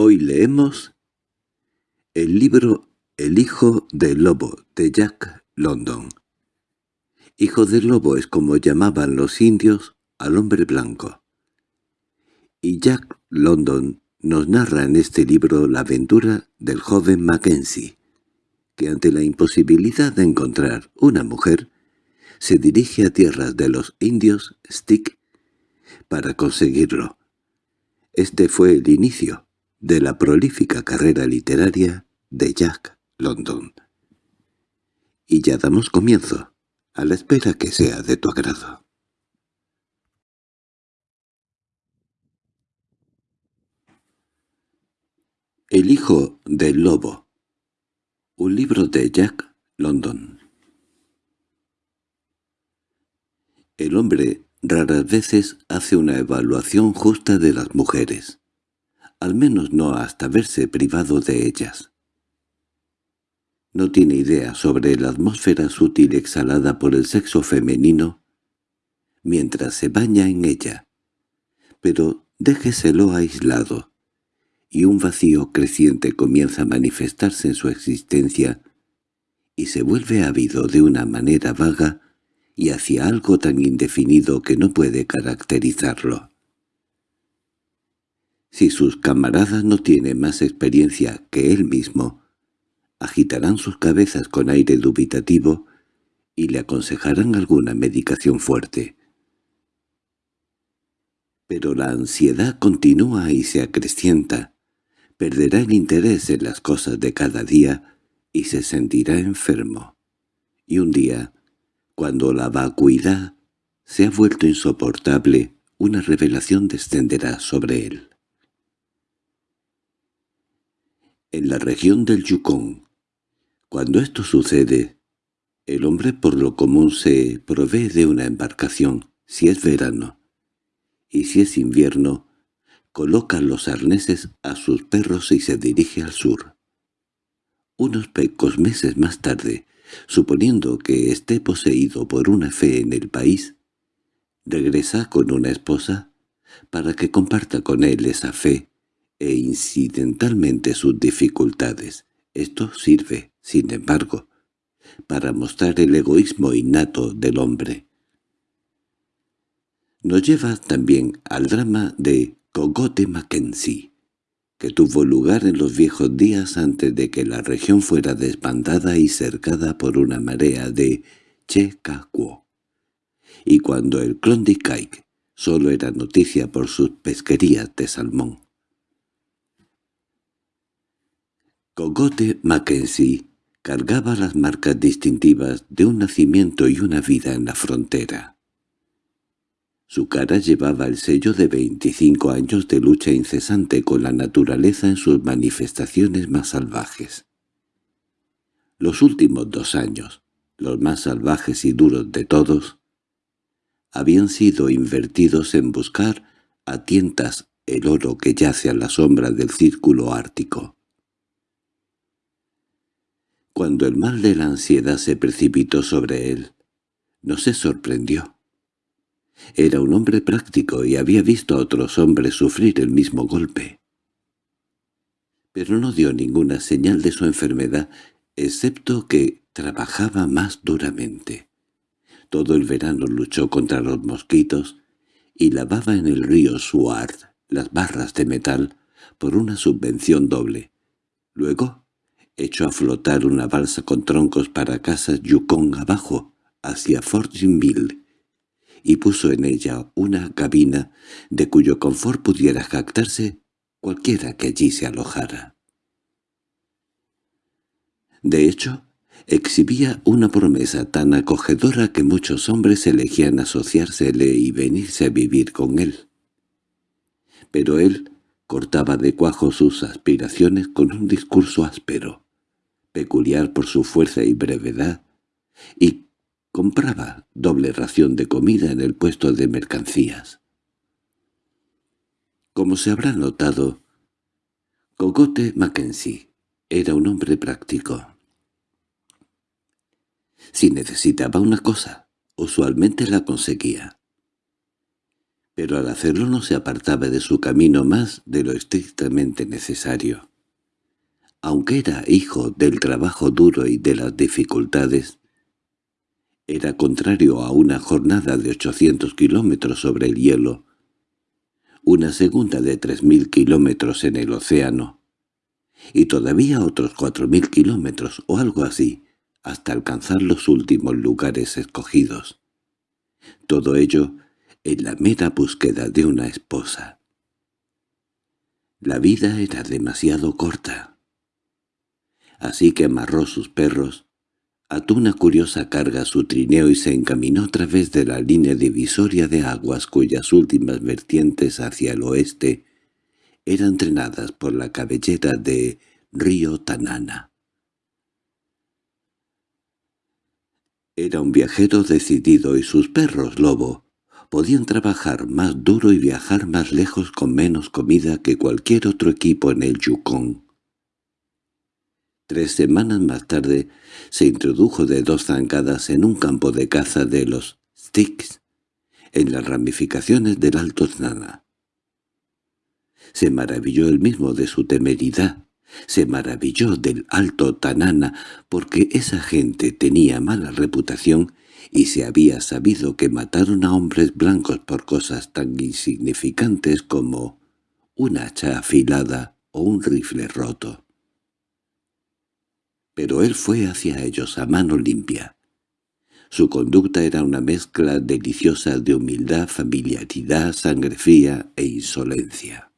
Hoy leemos el libro El hijo del lobo de Jack London. Hijo del lobo es como llamaban los indios al hombre blanco. Y Jack London nos narra en este libro la aventura del joven Mackenzie, que ante la imposibilidad de encontrar una mujer, se dirige a tierras de los indios Stick para conseguirlo. Este fue el inicio de la prolífica carrera literaria de Jack London. Y ya damos comienzo, a la espera que sea de tu agrado. El hijo del lobo Un libro de Jack London El hombre raras veces hace una evaluación justa de las mujeres, al menos no hasta verse privado de ellas. No tiene idea sobre la atmósfera sutil exhalada por el sexo femenino mientras se baña en ella, pero déjeselo aislado y un vacío creciente comienza a manifestarse en su existencia y se vuelve ávido de una manera vaga y hacia algo tan indefinido que no puede caracterizarlo. Si sus camaradas no tienen más experiencia que él mismo, agitarán sus cabezas con aire dubitativo y le aconsejarán alguna medicación fuerte. Pero la ansiedad continúa y se acrecienta, perderá el interés en las cosas de cada día y se sentirá enfermo. Y un día, cuando la vacuidad se ha vuelto insoportable, una revelación descenderá sobre él. En la región del Yukon, cuando esto sucede, el hombre por lo común se provee de una embarcación, si es verano, y si es invierno, coloca los arneses a sus perros y se dirige al sur. Unos pocos meses más tarde, suponiendo que esté poseído por una fe en el país, regresa con una esposa para que comparta con él esa fe e incidentalmente sus dificultades. Esto sirve, sin embargo, para mostrar el egoísmo innato del hombre. Nos lleva también al drama de Cogote Mackenzie, que tuvo lugar en los viejos días antes de que la región fuera desbandada y cercada por una marea de Chekakuo, y cuando el Klondike solo era noticia por sus pesquerías de salmón. Cogote Mackenzie cargaba las marcas distintivas de un nacimiento y una vida en la frontera. Su cara llevaba el sello de 25 años de lucha incesante con la naturaleza en sus manifestaciones más salvajes. Los últimos dos años, los más salvajes y duros de todos, habían sido invertidos en buscar a tientas el oro que yace a la sombra del círculo ártico. Cuando el mal de la ansiedad se precipitó sobre él, no se sorprendió. Era un hombre práctico y había visto a otros hombres sufrir el mismo golpe. Pero no dio ninguna señal de su enfermedad, excepto que trabajaba más duramente. Todo el verano luchó contra los mosquitos y lavaba en el río Suard las barras de metal por una subvención doble. Luego echó a flotar una balsa con troncos para casas Yukon abajo, hacia Fortinville, y puso en ella una cabina de cuyo confort pudiera jactarse cualquiera que allí se alojara. De hecho, exhibía una promesa tan acogedora que muchos hombres elegían asociársele y venirse a vivir con él. Pero él cortaba de cuajo sus aspiraciones con un discurso áspero, peculiar por su fuerza y brevedad, y compraba doble ración de comida en el puesto de mercancías. Como se habrá notado, Cogote Mackenzie era un hombre práctico. Si necesitaba una cosa, usualmente la conseguía. pero al hacerlo no se apartaba de su camino más de lo estrictamente necesario. Aunque era hijo del trabajo duro y de las dificultades, era contrario a una jornada de 800 kilómetros sobre el hielo, una segunda de 3.000 kilómetros en el océano, y todavía otros 4.000 kilómetros o algo así, hasta alcanzar los últimos lugares escogidos. Todo ello en la mera búsqueda de una esposa. La vida era demasiado corta. Así que amarró sus perros, ató una curiosa carga a su trineo y se encaminó a través de la línea divisoria de aguas cuyas últimas vertientes hacia el oeste eran trenadas por la cabellera de Río Tanana. Era un viajero decidido y sus perros lobo podían trabajar más duro y viajar más lejos con menos comida que cualquier otro equipo en el Yukon. Tres semanas más tarde se introdujo de dos zancadas en un campo de caza de los Sticks, en las ramificaciones del Alto Znana. Se maravilló él mismo de su temeridad, se maravilló del Alto Tanana porque esa gente tenía mala reputación y se había sabido que mataron a hombres blancos por cosas tan insignificantes como una hacha afilada o un rifle roto. Pero él fue hacia ellos a mano limpia. Su conducta era una mezcla deliciosa de humildad, familiaridad, sangre fría e insolencia.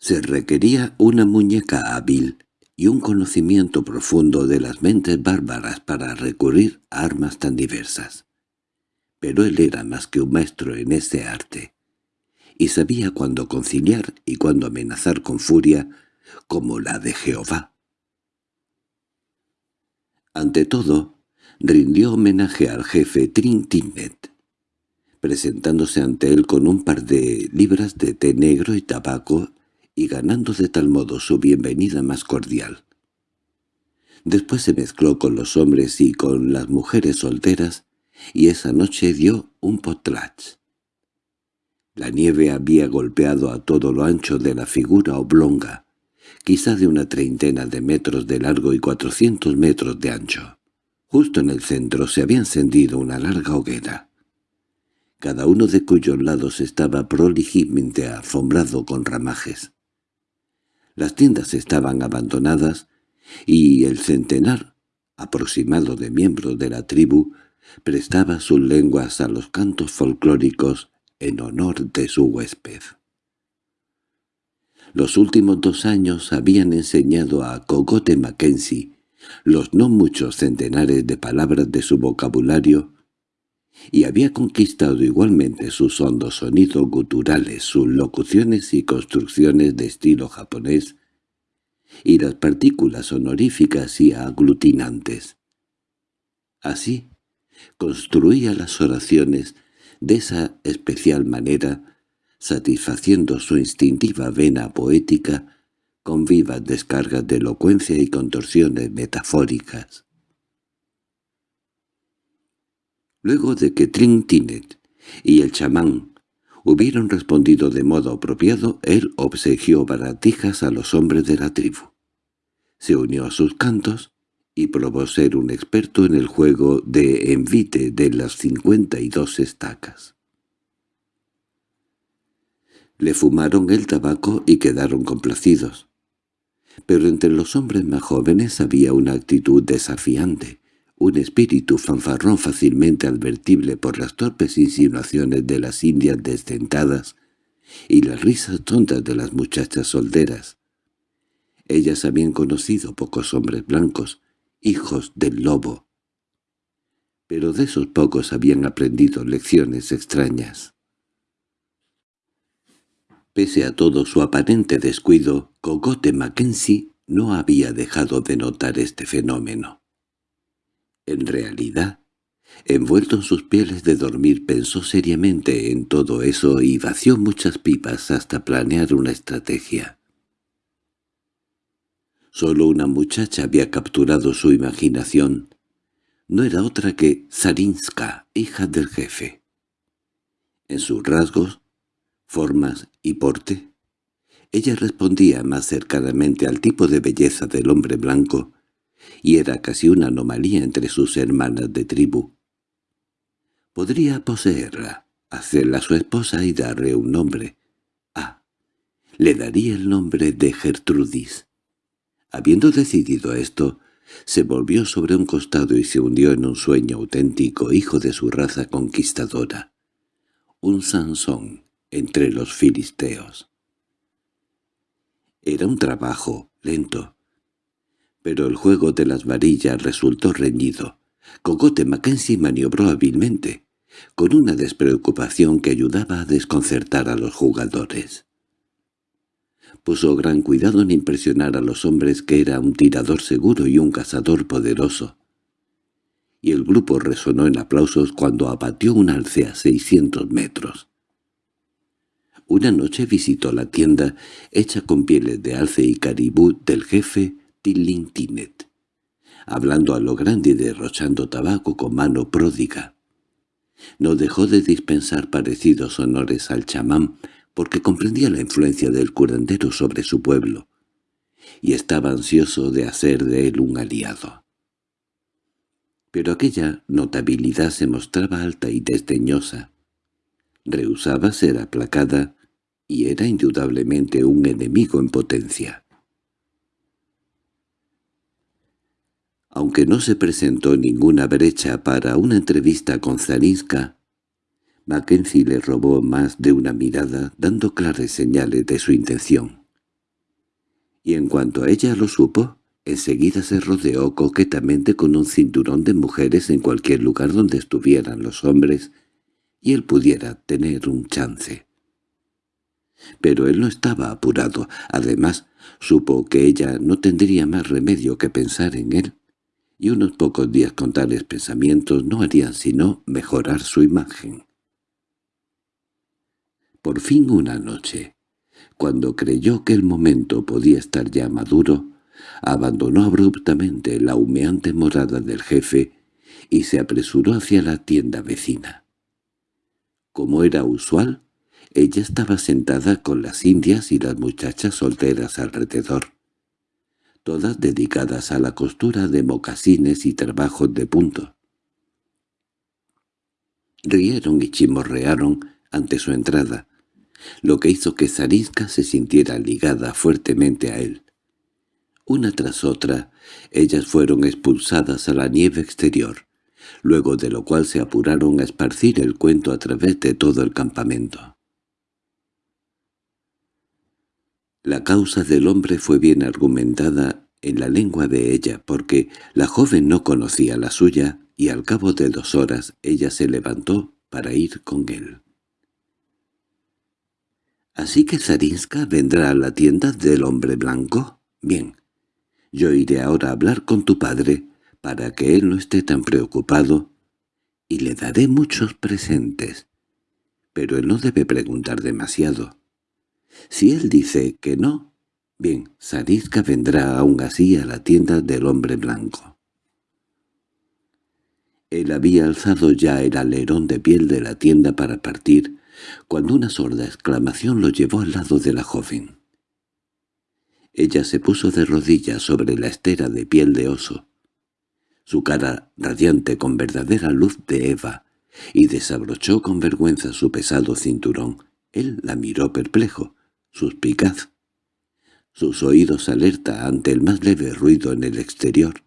Se requería una muñeca hábil y un conocimiento profundo de las mentes bárbaras para recurrir a armas tan diversas. Pero él era más que un maestro en ese arte, y sabía cuándo conciliar y cuándo amenazar con furia como la de Jehová. Ante todo, rindió homenaje al jefe Trintinet, presentándose ante él con un par de libras de té negro y tabaco y ganando de tal modo su bienvenida más cordial. Después se mezcló con los hombres y con las mujeres solteras, y esa noche dio un potlach. La nieve había golpeado a todo lo ancho de la figura oblonga, quizá de una treintena de metros de largo y cuatrocientos metros de ancho. Justo en el centro se había encendido una larga hoguera, cada uno de cuyos lados estaba prolijamente alfombrado con ramajes. Las tiendas estaban abandonadas y el centenar aproximado de miembros de la tribu prestaba sus lenguas a los cantos folclóricos en honor de su huésped. Los últimos dos años habían enseñado a Cogote Mackenzie los no muchos centenares de palabras de su vocabulario y había conquistado igualmente sus hondos sonidos guturales, sus locuciones y construcciones de estilo japonés, y las partículas honoríficas y aglutinantes. Así, construía las oraciones de esa especial manera, satisfaciendo su instintiva vena poética con vivas descargas de elocuencia y contorsiones metafóricas. Luego de que Trintinet y el chamán hubieron respondido de modo apropiado, él obsequió baratijas a los hombres de la tribu. Se unió a sus cantos y probó ser un experto en el juego de envite de las cincuenta y dos estacas. Le fumaron el tabaco y quedaron complacidos. Pero entre los hombres más jóvenes había una actitud desafiante, un espíritu fanfarrón fácilmente advertible por las torpes insinuaciones de las indias desdentadas y las risas tontas de las muchachas solteras. Ellas habían conocido pocos hombres blancos, hijos del lobo. Pero de esos pocos habían aprendido lecciones extrañas. Pese a todo su aparente descuido, Cogote Mackenzie no había dejado de notar este fenómeno. En realidad, envuelto en sus pieles de dormir, pensó seriamente en todo eso y vació muchas pipas hasta planear una estrategia. Solo una muchacha había capturado su imaginación. No era otra que Zarinska, hija del jefe. en sus rasgos, formas y porte. Ella respondía más cercanamente al tipo de belleza del hombre blanco, y era casi una anomalía entre sus hermanas de tribu. Podría poseerla, hacerla su esposa y darle un nombre. Ah, le daría el nombre de Gertrudis. Habiendo decidido esto, se volvió sobre un costado y se hundió en un sueño auténtico hijo de su raza conquistadora. Un Sansón entre los filisteos. Era un trabajo lento, pero el juego de las varillas resultó reñido. Cogote Mackenzie maniobró hábilmente, con una despreocupación que ayudaba a desconcertar a los jugadores. Puso gran cuidado en impresionar a los hombres que era un tirador seguro y un cazador poderoso. Y el grupo resonó en aplausos cuando abatió un alce a seiscientos metros. Una noche visitó la tienda, hecha con pieles de alce y caribú del jefe Tilintinet, hablando a lo grande y derrochando tabaco con mano pródiga. No dejó de dispensar parecidos honores al chamán, porque comprendía la influencia del curandero sobre su pueblo, y estaba ansioso de hacer de él un aliado. Pero aquella notabilidad se mostraba alta y desdeñosa. Rehusaba ser aplacada y era indudablemente un enemigo en potencia. Aunque no se presentó ninguna brecha para una entrevista con Zarinska, Mackenzie le robó más de una mirada, dando claras señales de su intención. Y en cuanto a ella lo supo, enseguida se rodeó coquetamente con un cinturón de mujeres en cualquier lugar donde estuvieran los hombres y él pudiera tener un chance. Pero él no estaba apurado, además supo que ella no tendría más remedio que pensar en él, y unos pocos días con tales pensamientos no harían sino mejorar su imagen. Por fin una noche, cuando creyó que el momento podía estar ya maduro, abandonó abruptamente la humeante morada del jefe y se apresuró hacia la tienda vecina. Como era usual, ella estaba sentada con las indias y las muchachas solteras alrededor, todas dedicadas a la costura de mocasines y trabajos de punto. Rieron y chimorrearon ante su entrada, lo que hizo que Zarisca se sintiera ligada fuertemente a él. Una tras otra, ellas fueron expulsadas a la nieve exterior, luego de lo cual se apuraron a esparcir el cuento a través de todo el campamento. La causa del hombre fue bien argumentada en la lengua de ella, porque la joven no conocía la suya, y al cabo de dos horas ella se levantó para ir con él. ¿Así que Zarinska vendrá a la tienda del hombre blanco? Bien. Yo iré ahora a hablar con tu padre, para que él no esté tan preocupado, y le daré muchos presentes. Pero él no debe preguntar demasiado. Si él dice que no, bien, Zarinska vendrá aún así a la tienda del hombre blanco. Él había alzado ya el alerón de piel de la tienda para partir, cuando una sorda exclamación lo llevó al lado de la joven. Ella se puso de rodillas sobre la estera de piel de oso, su cara radiante con verdadera luz de Eva, y desabrochó con vergüenza su pesado cinturón. Él la miró perplejo, suspicaz, sus oídos alerta ante el más leve ruido en el exterior.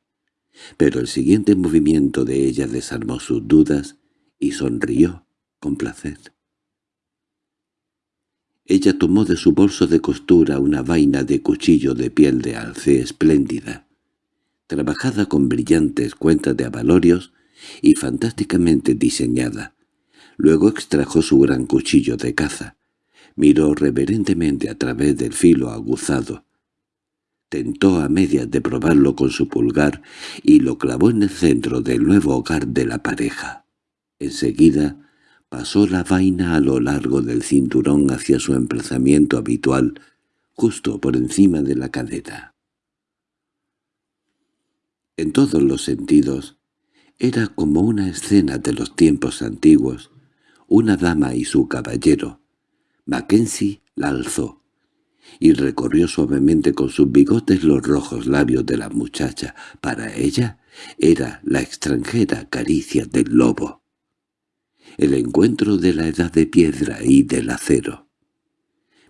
Pero el siguiente movimiento de ella desarmó sus dudas y sonrió con placer. Ella tomó de su bolso de costura una vaina de cuchillo de piel de alce espléndida, trabajada con brillantes cuentas de abalorios y fantásticamente diseñada. Luego extrajo su gran cuchillo de caza, miró reverentemente a través del filo aguzado, tentó a medias de probarlo con su pulgar y lo clavó en el centro del nuevo hogar de la pareja. Enseguida Pasó la vaina a lo largo del cinturón hacia su emplazamiento habitual, justo por encima de la cadera. En todos los sentidos, era como una escena de los tiempos antiguos, una dama y su caballero. Mackenzie la alzó y recorrió suavemente con sus bigotes los rojos labios de la muchacha. Para ella era la extranjera caricia del lobo. El encuentro de la edad de piedra y del acero.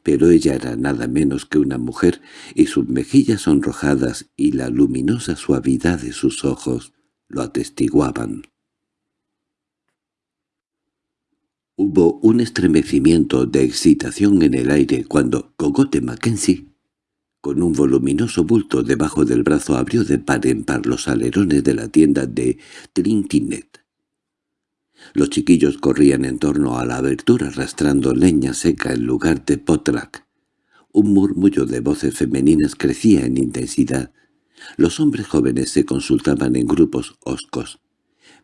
Pero ella era nada menos que una mujer, y sus mejillas sonrojadas y la luminosa suavidad de sus ojos lo atestiguaban. Hubo un estremecimiento de excitación en el aire cuando Cogote Mackenzie, con un voluminoso bulto debajo del brazo, abrió de par en par los alerones de la tienda de Trintinet. Los chiquillos corrían en torno a la abertura arrastrando leña seca en lugar de potrac. Un murmullo de voces femeninas crecía en intensidad. Los hombres jóvenes se consultaban en grupos hoscos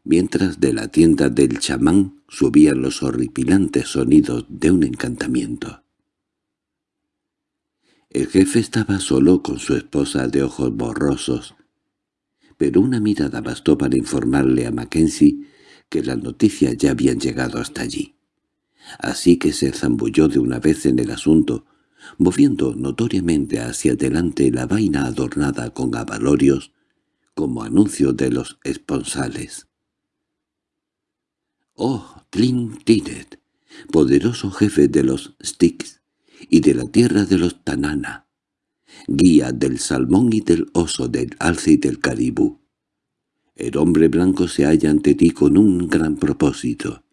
mientras de la tienda del chamán subían los horripilantes sonidos de un encantamiento. El jefe estaba solo con su esposa de ojos borrosos, pero una mirada bastó para informarle a Mackenzie que las noticias ya habían llegado hasta allí. Así que se zambulló de una vez en el asunto, moviendo notoriamente hacia adelante la vaina adornada con avalorios como anuncio de los esponsales. «Oh, Tlin Tinet, poderoso jefe de los Styx y de la tierra de los Tanana, guía del salmón y del oso, del alce y del caribú. El hombre blanco se halla ante ti con un gran propósito.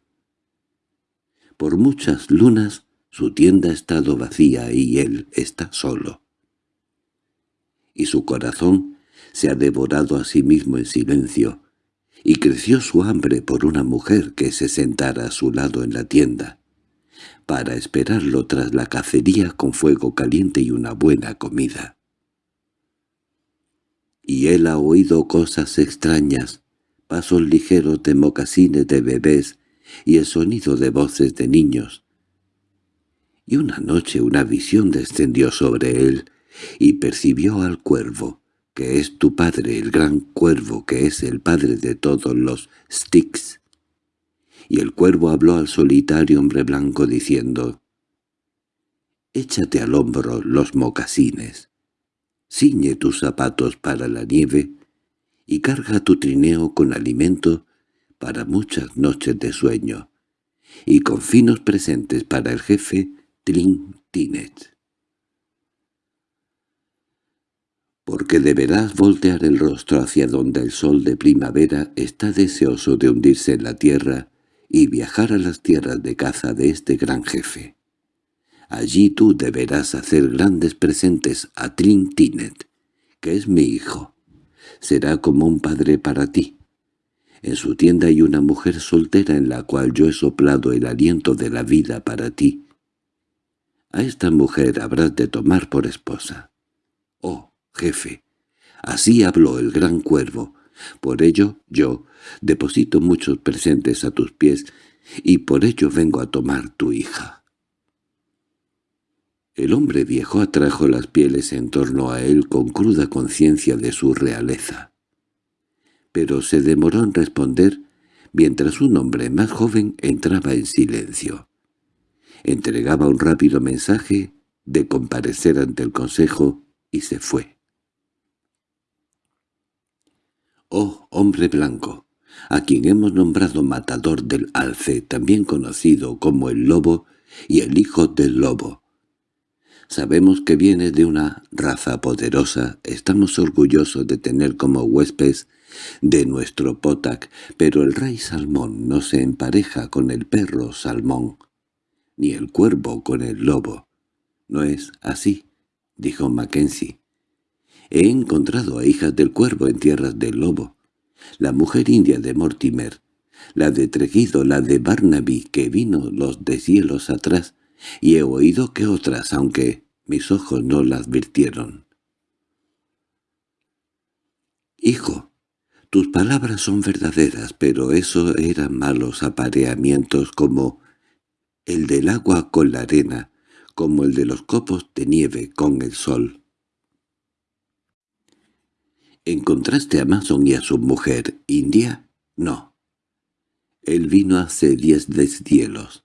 Por muchas lunas su tienda ha estado vacía y él está solo. Y su corazón se ha devorado a sí mismo en silencio, y creció su hambre por una mujer que se sentara a su lado en la tienda, para esperarlo tras la cacería con fuego caliente y una buena comida. Y él ha oído cosas extrañas, pasos ligeros de mocasines de bebés y el sonido de voces de niños. Y una noche una visión descendió sobre él, y percibió al cuervo, que es tu padre, el gran cuervo, que es el padre de todos los Styx. Y el cuervo habló al solitario hombre blanco diciendo, «Échate al hombro los mocasines, ciñe tus zapatos para la nieve y carga tu trineo con alimento para muchas noches de sueño, y con finos presentes para el jefe Trin Tinet. Porque deberás voltear el rostro hacia donde el sol de primavera está deseoso de hundirse en la tierra y viajar a las tierras de caza de este gran jefe. Allí tú deberás hacer grandes presentes a Trintinet, que es mi hijo. Será como un padre para ti. En su tienda hay una mujer soltera en la cual yo he soplado el aliento de la vida para ti. A esta mujer habrás de tomar por esposa. Oh, jefe. Así habló el gran cuervo. Por ello yo deposito muchos presentes a tus pies y por ello vengo a tomar tu hija. El hombre viejo atrajo las pieles en torno a él con cruda conciencia de su realeza. Pero se demoró en responder mientras un hombre más joven entraba en silencio. Entregaba un rápido mensaje de comparecer ante el consejo y se fue. Oh, hombre blanco, a quien hemos nombrado matador del alce, también conocido como el lobo y el hijo del lobo. Sabemos que viene de una raza poderosa, estamos orgullosos de tener como huéspedes de nuestro potac, pero el rey salmón no se empareja con el perro salmón, ni el cuervo con el lobo. ¿No es así? —dijo Mackenzie. He encontrado a hijas del cuervo en tierras del lobo. La mujer india de Mortimer, la de Tregido, la de Barnaby, que vino los deshielos atrás, y he oído que otras, aunque mis ojos no la advirtieron. «Hijo, tus palabras son verdaderas, pero eso eran malos apareamientos como el del agua con la arena, como el de los copos de nieve con el sol». ¿Encontraste a Mason y a su mujer, India? No. Él vino hace diez deshielos,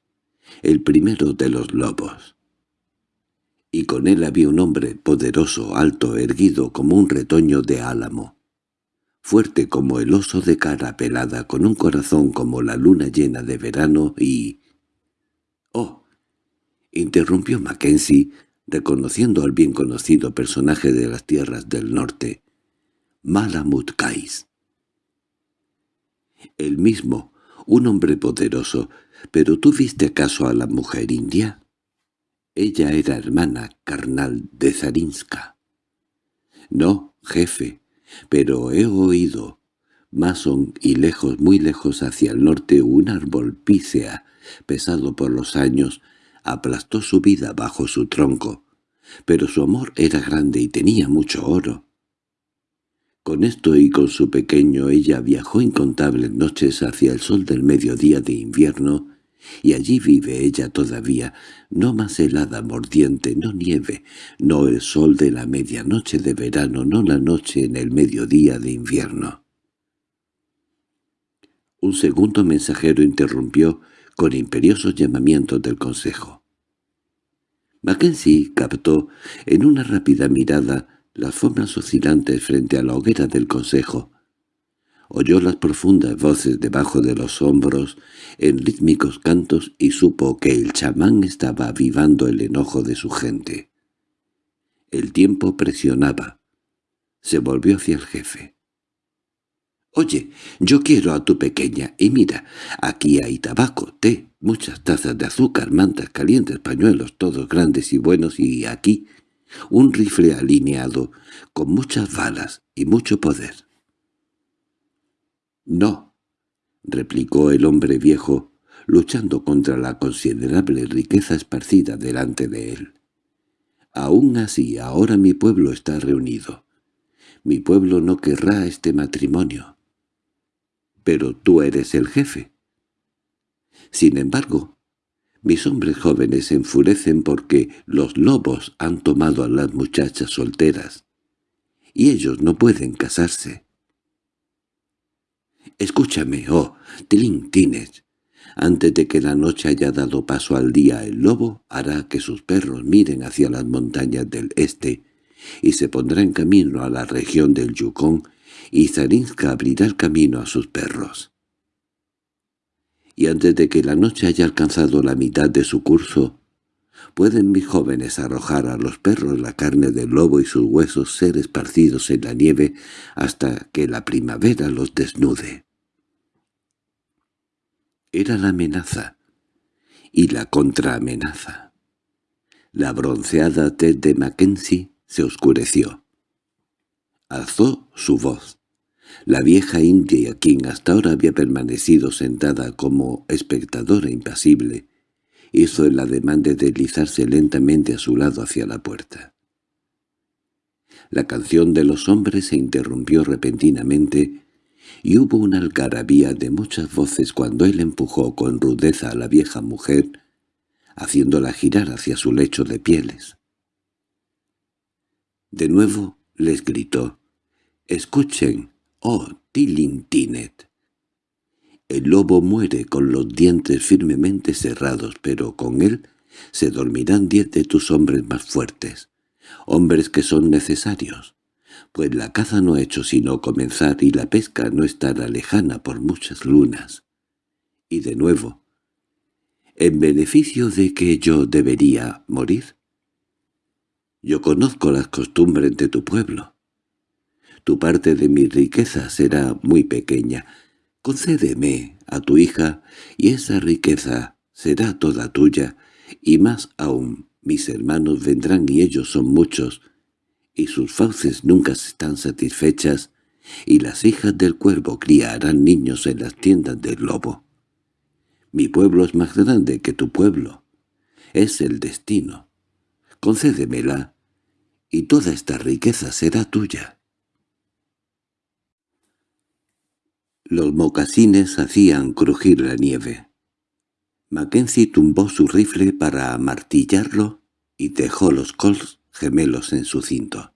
el primero de los lobos. Y con él había un hombre poderoso, alto, erguido como un retoño de álamo, fuerte como el oso de cara pelada, con un corazón como la luna llena de verano y... —¡Oh! —interrumpió Mackenzie, reconociendo al bien conocido personaje de las tierras del norte. —Malamut Kais. El mismo, un hombre poderoso, ¿pero tú viste acaso a la mujer india? Ella era hermana carnal de Zarinska. No, jefe, pero he oído, Mason y lejos, muy lejos hacia el norte, un árbol pícea, pesado por los años, aplastó su vida bajo su tronco, pero su amor era grande y tenía mucho oro. Con esto y con su pequeño ella viajó incontables noches hacia el sol del mediodía de invierno, y allí vive ella todavía, no más helada mordiente, no nieve, no el sol de la medianoche de verano, no la noche en el mediodía de invierno. Un segundo mensajero interrumpió con imperiosos llamamientos del consejo. Mackenzie captó en una rápida mirada las formas oscilantes frente a la hoguera del consejo. Oyó las profundas voces debajo de los hombros en rítmicos cantos y supo que el chamán estaba avivando el enojo de su gente. El tiempo presionaba. Se volvió hacia el jefe. «Oye, yo quiero a tu pequeña, y mira, aquí hay tabaco, té, muchas tazas de azúcar, mantas calientes, pañuelos, todos grandes y buenos, y aquí un rifle alineado, con muchas balas y mucho poder». «No», replicó el hombre viejo, luchando contra la considerable riqueza esparcida delante de él. «Aún así, ahora mi pueblo está reunido. Mi pueblo no querrá este matrimonio pero tú eres el jefe. Sin embargo, mis hombres jóvenes se enfurecen porque los lobos han tomado a las muchachas solteras, y ellos no pueden casarse. Escúchame, oh, Tines. Antes de que la noche haya dado paso al día el lobo hará que sus perros miren hacia las montañas del este y se pondrá en camino a la región del Yukon y Zarinska abrirá el camino a sus perros. Y antes de que la noche haya alcanzado la mitad de su curso, pueden mis jóvenes arrojar a los perros la carne del lobo y sus huesos ser esparcidos en la nieve hasta que la primavera los desnude. Era la amenaza y la contraamenaza. La bronceada tez de Mackenzie se oscureció. Alzó su voz. La vieja india, quien hasta ahora había permanecido sentada como espectadora impasible, hizo el ademán de deslizarse lentamente a su lado hacia la puerta. La canción de los hombres se interrumpió repentinamente y hubo una algarabía de muchas voces cuando él empujó con rudeza a la vieja mujer, haciéndola girar hacia su lecho de pieles. De nuevo les gritó, «Escuchen, oh Tilintinet». El lobo muere con los dientes firmemente cerrados, pero con él se dormirán diez de tus hombres más fuertes, hombres que son necesarios, pues la caza no ha hecho sino comenzar y la pesca no estará lejana por muchas lunas. Y de nuevo, ¿en beneficio de que yo debería morir? Yo conozco las costumbres de tu pueblo. Tu parte de mi riqueza será muy pequeña. Concédeme a tu hija, y esa riqueza será toda tuya, y más aún, mis hermanos vendrán y ellos son muchos, y sus fauces nunca están satisfechas, y las hijas del cuervo criarán niños en las tiendas del lobo. Mi pueblo es más grande que tu pueblo. Es el destino concédemela, y toda esta riqueza será tuya. Los mocasines hacían crujir la nieve. Mackenzie tumbó su rifle para amartillarlo y dejó los cols gemelos en su cinto.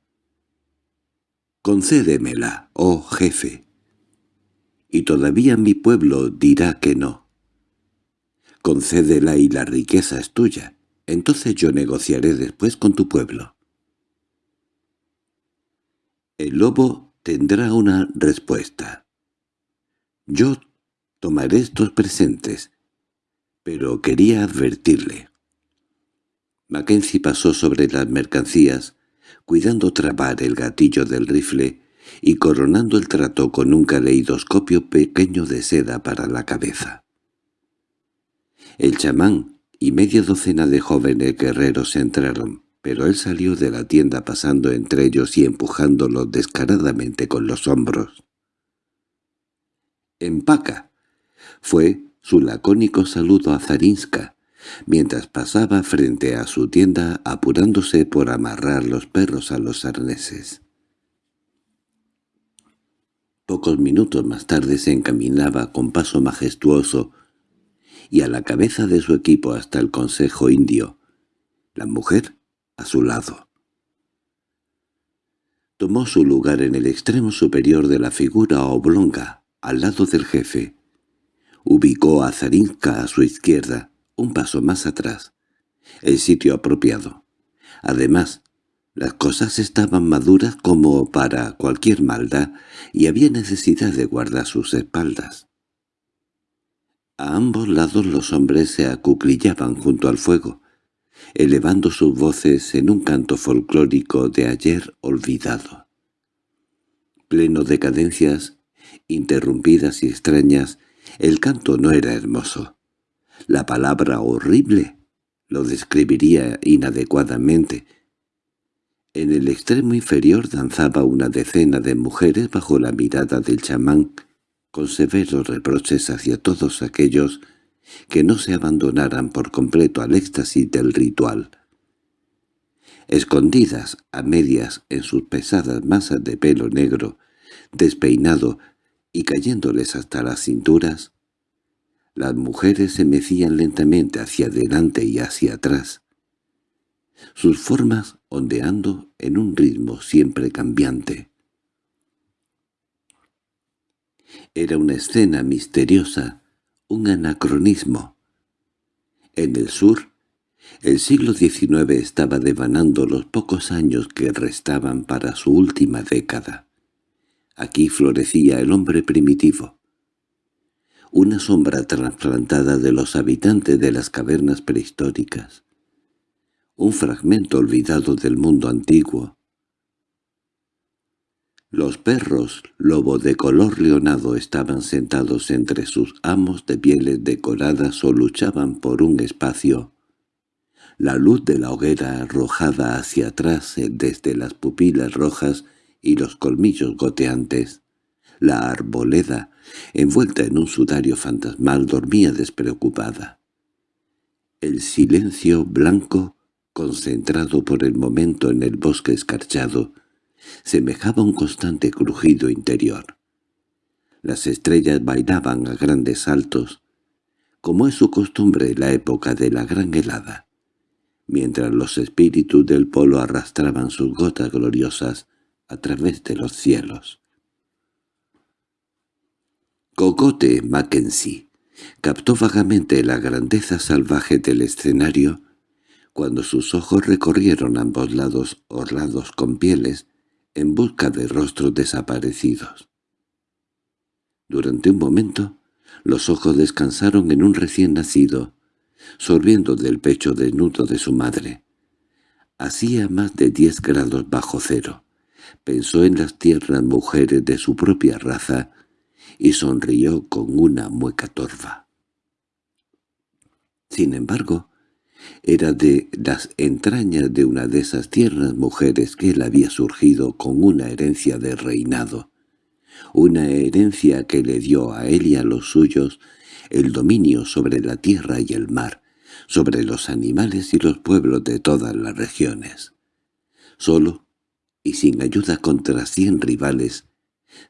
«Concédemela, oh jefe». y todavía mi pueblo dirá que no. Concédela y la riqueza es tuya. Entonces yo negociaré después con tu pueblo. El lobo tendrá una respuesta. Yo tomaré estos presentes, pero quería advertirle. Mackenzie pasó sobre las mercancías, cuidando trabar el gatillo del rifle y coronando el trato con un caleidoscopio pequeño de seda para la cabeza. El chamán y media docena de jóvenes guerreros entraron, pero él salió de la tienda pasando entre ellos y empujándolos descaradamente con los hombros. «¡Empaca!» fue su lacónico saludo a Zarinska, mientras pasaba frente a su tienda apurándose por amarrar los perros a los arneses. Pocos minutos más tarde se encaminaba con paso majestuoso y a la cabeza de su equipo hasta el Consejo Indio, la mujer a su lado. Tomó su lugar en el extremo superior de la figura oblonga, al lado del jefe. Ubicó a Zarinka a su izquierda, un paso más atrás, el sitio apropiado. Además, las cosas estaban maduras como para cualquier maldad y había necesidad de guardar sus espaldas. A ambos lados los hombres se acuclillaban junto al fuego, elevando sus voces en un canto folclórico de ayer olvidado. Pleno de cadencias, interrumpidas y extrañas, el canto no era hermoso. La palabra horrible lo describiría inadecuadamente. En el extremo inferior danzaba una decena de mujeres bajo la mirada del chamán, con severos reproches hacia todos aquellos que no se abandonaran por completo al éxtasis del ritual. Escondidas a medias en sus pesadas masas de pelo negro, despeinado y cayéndoles hasta las cinturas, las mujeres se mecían lentamente hacia adelante y hacia atrás, sus formas ondeando en un ritmo siempre cambiante. Era una escena misteriosa, un anacronismo. En el sur, el siglo XIX estaba devanando los pocos años que restaban para su última década. Aquí florecía el hombre primitivo. Una sombra trasplantada de los habitantes de las cavernas prehistóricas. Un fragmento olvidado del mundo antiguo, los perros, lobo de color leonado, estaban sentados entre sus amos de pieles decoradas o luchaban por un espacio. La luz de la hoguera arrojada hacia atrás eh, desde las pupilas rojas y los colmillos goteantes. La arboleda, envuelta en un sudario fantasmal, dormía despreocupada. El silencio blanco, concentrado por el momento en el bosque escarchado, semejaba un constante crujido interior. Las estrellas bailaban a grandes saltos, como es su costumbre en la época de la gran helada, mientras los espíritus del polo arrastraban sus gotas gloriosas a través de los cielos. Cocote Mackenzie captó vagamente la grandeza salvaje del escenario cuando sus ojos recorrieron ambos lados orlados con pieles en busca de rostros desaparecidos. Durante un momento, los ojos descansaron en un recién nacido, sorbiendo del pecho desnudo de su madre. Hacía más de diez grados bajo cero. Pensó en las tiernas mujeres de su propia raza y sonrió con una mueca torva. Sin embargo, era de las entrañas de una de esas tiernas mujeres que él había surgido con una herencia de reinado, una herencia que le dio a él y a los suyos el dominio sobre la tierra y el mar, sobre los animales y los pueblos de todas las regiones. Solo, y sin ayuda contra cien rivales,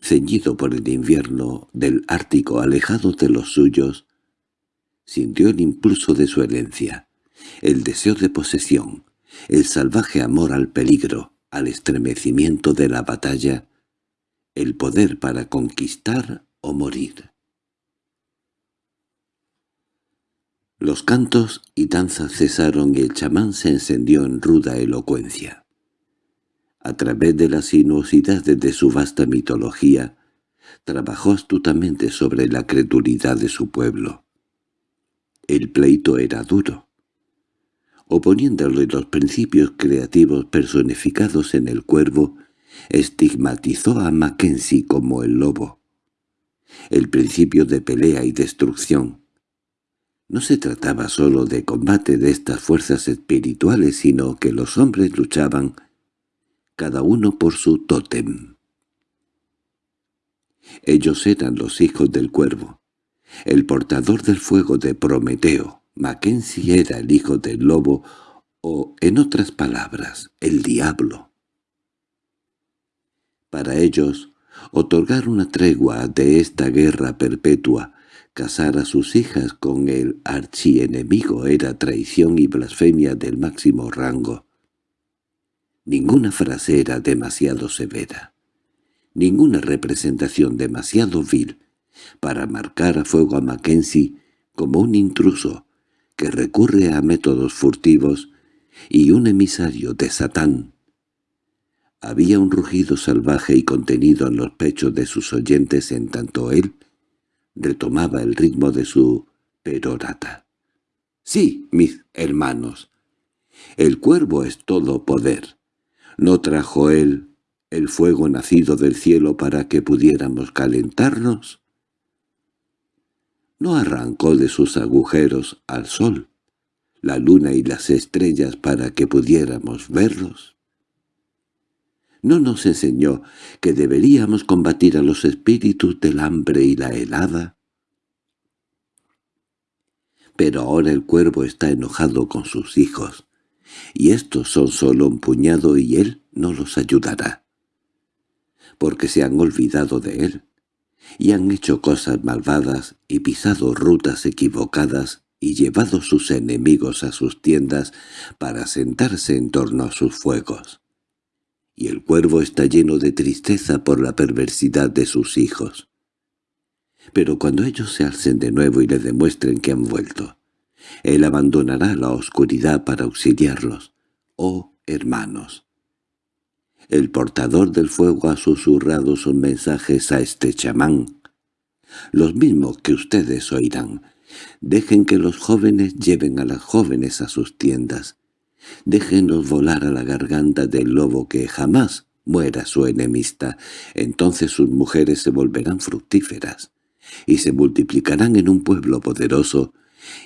ceñido por el invierno del Ártico alejado de los suyos, sintió el impulso de su herencia, el deseo de posesión, el salvaje amor al peligro, al estremecimiento de la batalla, el poder para conquistar o morir. Los cantos y danzas cesaron y el chamán se encendió en ruda elocuencia. A través de las sinuosidades de su vasta mitología, trabajó astutamente sobre la credulidad de su pueblo. El pleito era duro. Oponiéndole los principios creativos personificados en el cuervo, estigmatizó a Mackenzie como el lobo. El principio de pelea y destrucción, no se trataba sólo de combate de estas fuerzas espirituales, sino que los hombres luchaban cada uno por su tótem. Ellos eran los hijos del cuervo, el portador del fuego de Prometeo. Mackenzie era el hijo del lobo, o, en otras palabras, el diablo. Para ellos, otorgar una tregua de esta guerra perpetua Casar a sus hijas con el archienemigo era traición y blasfemia del máximo rango. Ninguna frase era demasiado severa, ninguna representación demasiado vil para marcar a fuego a Mackenzie como un intruso que recurre a métodos furtivos y un emisario de Satán. Había un rugido salvaje y contenido en los pechos de sus oyentes en tanto él retomaba el ritmo de su perorata. «Sí, mis hermanos, el cuervo es todo poder. ¿No trajo él el fuego nacido del cielo para que pudiéramos calentarnos? ¿No arrancó de sus agujeros al sol, la luna y las estrellas para que pudiéramos verlos? ¿No nos enseñó que deberíamos combatir a los espíritus del hambre y la helada? Pero ahora el cuervo está enojado con sus hijos, y estos son solo un puñado y él no los ayudará, porque se han olvidado de él, y han hecho cosas malvadas y pisado rutas equivocadas y llevado sus enemigos a sus tiendas para sentarse en torno a sus fuegos y el cuervo está lleno de tristeza por la perversidad de sus hijos. Pero cuando ellos se alcen de nuevo y le demuestren que han vuelto, él abandonará la oscuridad para auxiliarlos. ¡Oh, hermanos! El portador del fuego ha susurrado sus mensajes a este chamán, los mismos que ustedes oirán. Dejen que los jóvenes lleven a las jóvenes a sus tiendas, Déjenos volar a la garganta del lobo que jamás muera su enemista. Entonces sus mujeres se volverán fructíferas y se multiplicarán en un pueblo poderoso,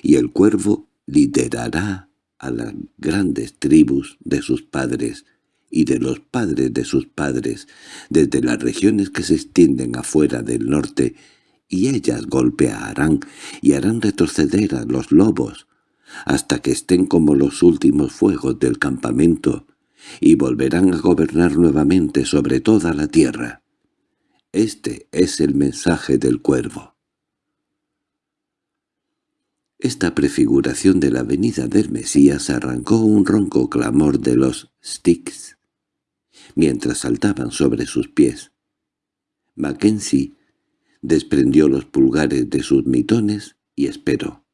y el cuervo liderará a las grandes tribus de sus padres y de los padres de sus padres, desde las regiones que se extienden afuera del norte, y ellas golpearán y harán retroceder a los lobos, hasta que estén como los últimos fuegos del campamento, y volverán a gobernar nuevamente sobre toda la tierra. Este es el mensaje del cuervo. Esta prefiguración de la venida del Mesías arrancó un ronco clamor de los sticks, mientras saltaban sobre sus pies. Mackenzie desprendió los pulgares de sus mitones y esperó.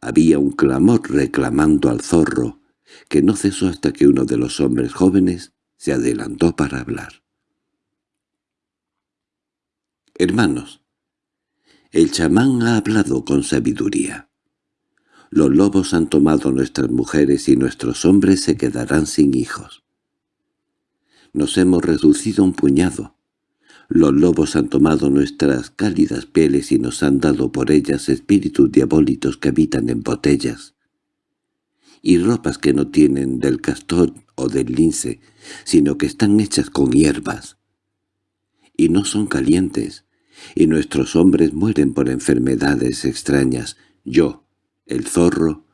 Había un clamor reclamando al zorro, que no cesó hasta que uno de los hombres jóvenes se adelantó para hablar. «Hermanos, el chamán ha hablado con sabiduría. Los lobos han tomado nuestras mujeres y nuestros hombres se quedarán sin hijos. Nos hemos reducido un puñado, los lobos han tomado nuestras cálidas pieles y nos han dado por ellas espíritus diabólicos que habitan en botellas, y ropas que no tienen del castor o del lince, sino que están hechas con hierbas. Y no son calientes, y nuestros hombres mueren por enfermedades extrañas. Yo, el zorro,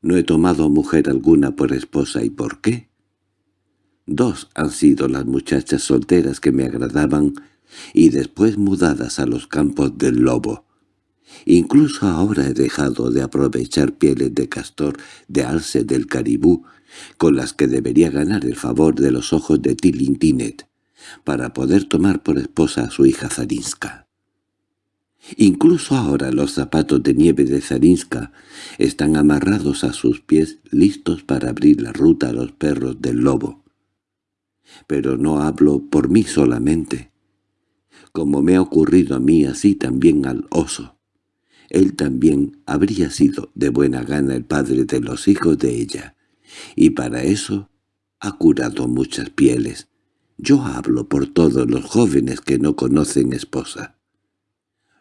no he tomado mujer alguna por esposa, ¿y por qué? Dos han sido las muchachas solteras que me agradaban y después mudadas a los campos del lobo. Incluso ahora he dejado de aprovechar pieles de castor, de alce del caribú, con las que debería ganar el favor de los ojos de Tilintinet, para poder tomar por esposa a su hija Zarinska. Incluso ahora los zapatos de nieve de Zarinska están amarrados a sus pies listos para abrir la ruta a los perros del lobo. Pero no hablo por mí solamente. Como me ha ocurrido a mí, así también al oso. Él también habría sido de buena gana el padre de los hijos de ella, y para eso ha curado muchas pieles. Yo hablo por todos los jóvenes que no conocen esposa.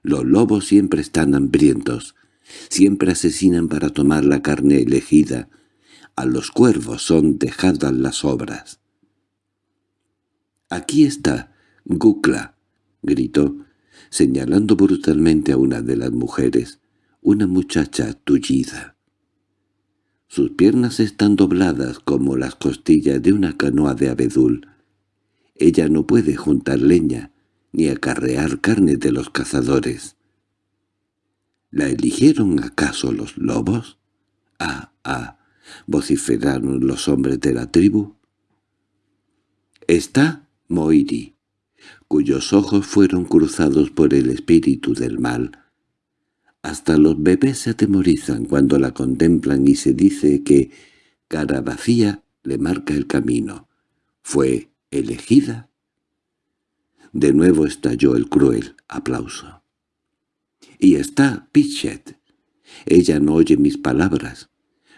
Los lobos siempre están hambrientos, siempre asesinan para tomar la carne elegida. A los cuervos son dejadas las obras. —Aquí está, Gukla —gritó, señalando brutalmente a una de las mujeres, una muchacha tullida. Sus piernas están dobladas como las costillas de una canoa de abedul. Ella no puede juntar leña, ni acarrear carne de los cazadores. ¿La eligieron acaso los lobos? —¡Ah, ah! —vociferaron los hombres de la tribu. Está Moiri, cuyos ojos fueron cruzados por el espíritu del mal. Hasta los bebés se atemorizan cuando la contemplan y se dice que cara vacía le marca el camino. ¿Fue elegida? De nuevo estalló el cruel aplauso. Y está Pichet. Ella no oye mis palabras.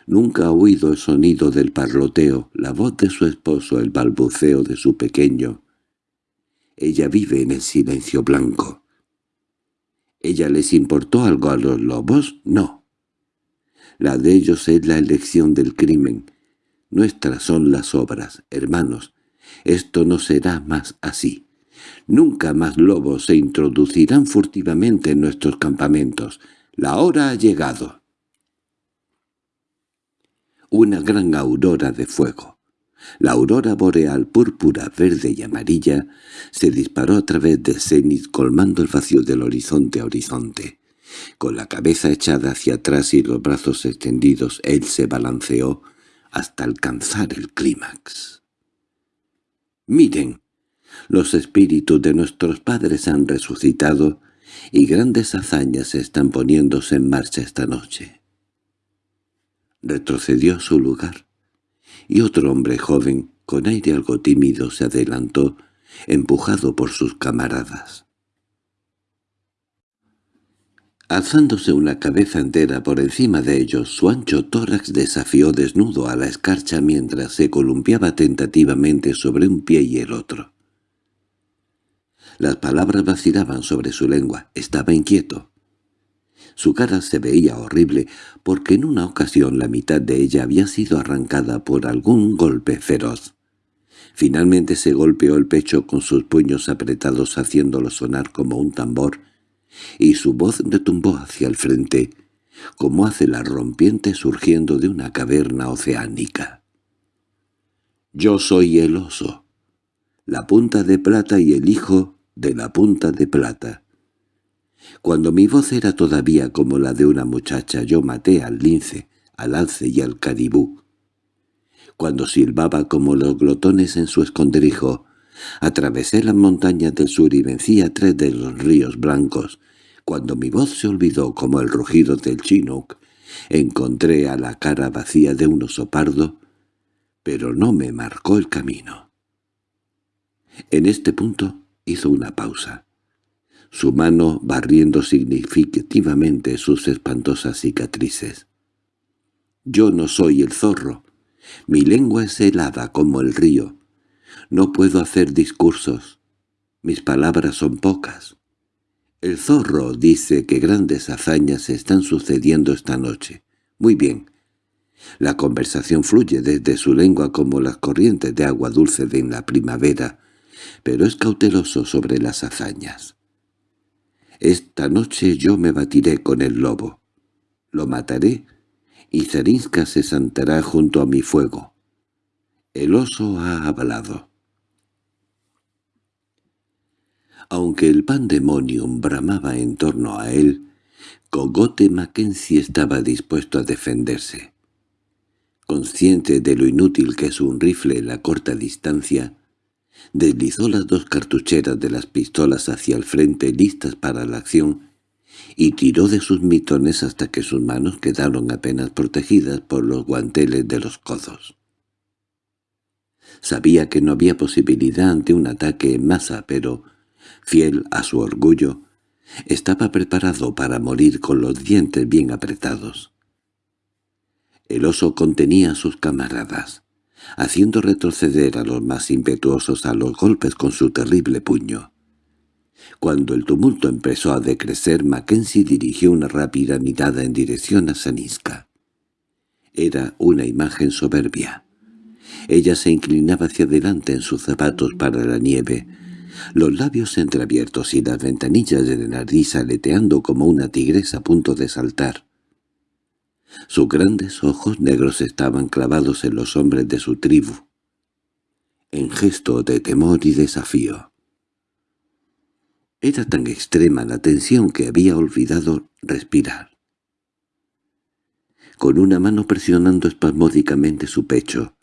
Nunca ha oído el sonido del parloteo, la voz de su esposo, el balbuceo de su pequeño. Ella vive en el silencio blanco. ¿Ella les importó algo a los lobos? No. La de ellos es la elección del crimen. Nuestras son las obras, hermanos. Esto no será más así. Nunca más lobos se introducirán furtivamente en nuestros campamentos. La hora ha llegado. Una gran aurora de fuego. La aurora boreal púrpura, verde y amarilla se disparó a través del cenit colmando el vacío del horizonte a horizonte. Con la cabeza echada hacia atrás y los brazos extendidos, él se balanceó hasta alcanzar el clímax. «Miren, los espíritus de nuestros padres han resucitado y grandes hazañas están poniéndose en marcha esta noche». Retrocedió a su lugar y otro hombre joven, con aire algo tímido, se adelantó, empujado por sus camaradas. Alzándose una cabeza entera por encima de ellos, su ancho tórax desafió desnudo a la escarcha mientras se columpiaba tentativamente sobre un pie y el otro. Las palabras vacilaban sobre su lengua. Estaba inquieto. Su cara se veía horrible porque en una ocasión la mitad de ella había sido arrancada por algún golpe feroz. Finalmente se golpeó el pecho con sus puños apretados haciéndolo sonar como un tambor, y su voz retumbó hacia el frente, como hace la rompiente surgiendo de una caverna oceánica. «Yo soy el oso, la punta de plata y el hijo de la punta de plata. Cuando mi voz era todavía como la de una muchacha, yo maté al lince, al alce y al caribú. Cuando silbaba como los glotones en su escondrijo, atravesé las montañas del sur y vencí a tres de los ríos blancos. Cuando mi voz se olvidó como el rugido del chinook, encontré a la cara vacía de un oso pardo, pero no me marcó el camino. En este punto hizo una pausa su mano barriendo significativamente sus espantosas cicatrices. «Yo no soy el zorro. Mi lengua es helada como el río. No puedo hacer discursos. Mis palabras son pocas. El zorro dice que grandes hazañas están sucediendo esta noche. Muy bien. La conversación fluye desde su lengua como las corrientes de agua dulce de en la primavera, pero es cauteloso sobre las hazañas. Esta noche yo me batiré con el lobo. Lo mataré, y Zarinska se sentará junto a mi fuego. El oso ha hablado. Aunque el pandemonium bramaba en torno a él, Cogote Mackenzie estaba dispuesto a defenderse. Consciente de lo inútil que es un rifle en la corta distancia, Deslizó las dos cartucheras de las pistolas hacia el frente listas para la acción y tiró de sus mitones hasta que sus manos quedaron apenas protegidas por los guanteles de los codos. Sabía que no había posibilidad ante un ataque en masa, pero, fiel a su orgullo, estaba preparado para morir con los dientes bien apretados. El oso contenía a sus camaradas, haciendo retroceder a los más impetuosos a los golpes con su terrible puño. Cuando el tumulto empezó a decrecer, Mackenzie dirigió una rápida mirada en dirección a Saniska. Era una imagen soberbia. Ella se inclinaba hacia adelante en sus zapatos para la nieve, los labios entreabiertos y las ventanillas de nariz aleteando como una tigresa a punto de saltar. Sus grandes ojos negros estaban clavados en los hombres de su tribu, en gesto de temor y desafío. Era tan extrema la tensión que había olvidado respirar. Con una mano presionando espasmódicamente su pecho,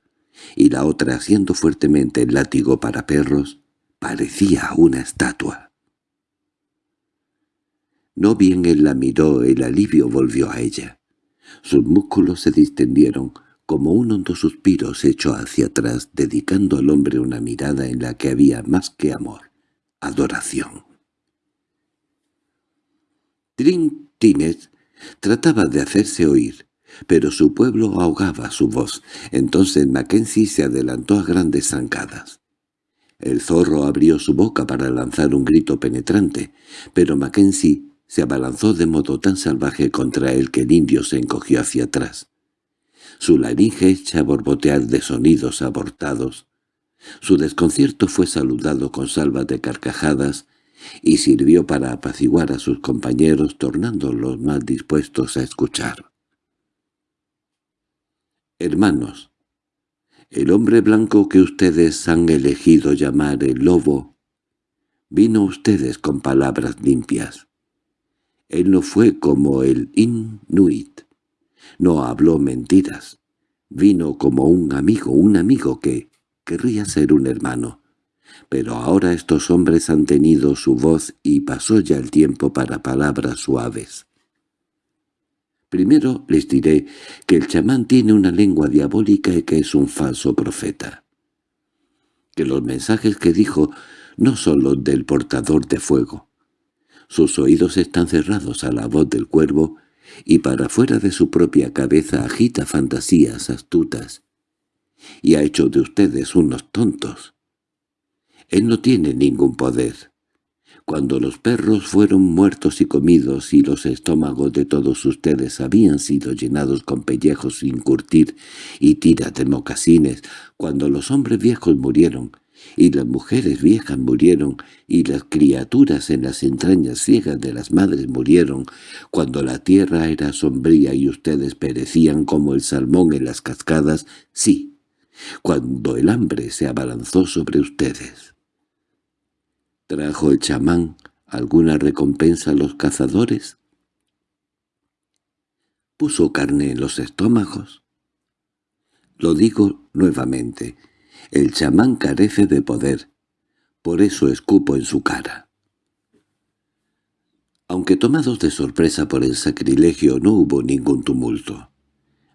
y la otra haciendo fuertemente el látigo para perros, parecía una estatua. No bien él la miró, el alivio volvió a ella. Sus músculos se distendieron, como un hondo suspiro se echó hacia atrás, dedicando al hombre una mirada en la que había más que amor, adoración. Trintinet trataba de hacerse oír, pero su pueblo ahogaba su voz. Entonces Mackenzie se adelantó a grandes zancadas. El zorro abrió su boca para lanzar un grito penetrante, pero Mackenzie se abalanzó de modo tan salvaje contra él que el indio se encogió hacia atrás. Su laringe echa a borbotear de sonidos abortados. Su desconcierto fue saludado con salvas de carcajadas y sirvió para apaciguar a sus compañeros tornándolos más dispuestos a escuchar. Hermanos, el hombre blanco que ustedes han elegido llamar el lobo, vino a ustedes con palabras limpias. Él no fue como el Inuit, no habló mentiras, vino como un amigo, un amigo que querría ser un hermano. Pero ahora estos hombres han tenido su voz y pasó ya el tiempo para palabras suaves. Primero les diré que el chamán tiene una lengua diabólica y que es un falso profeta. Que los mensajes que dijo no son los del portador de fuego. Sus oídos están cerrados a la voz del cuervo y para fuera de su propia cabeza agita fantasías astutas y ha hecho de ustedes unos tontos. Él no tiene ningún poder. Cuando los perros fueron muertos y comidos y los estómagos de todos ustedes habían sido llenados con pellejos sin curtir y tiras de mocasines, cuando los hombres viejos murieron, y las mujeres viejas murieron, y las criaturas en las entrañas ciegas de las madres murieron, cuando la tierra era sombría y ustedes perecían como el salmón en las cascadas, sí, cuando el hambre se abalanzó sobre ustedes. ¿Trajo el chamán alguna recompensa a los cazadores? ¿Puso carne en los estómagos? Lo digo nuevamente, el chamán carece de poder, por eso escupo en su cara. Aunque tomados de sorpresa por el sacrilegio no hubo ningún tumulto.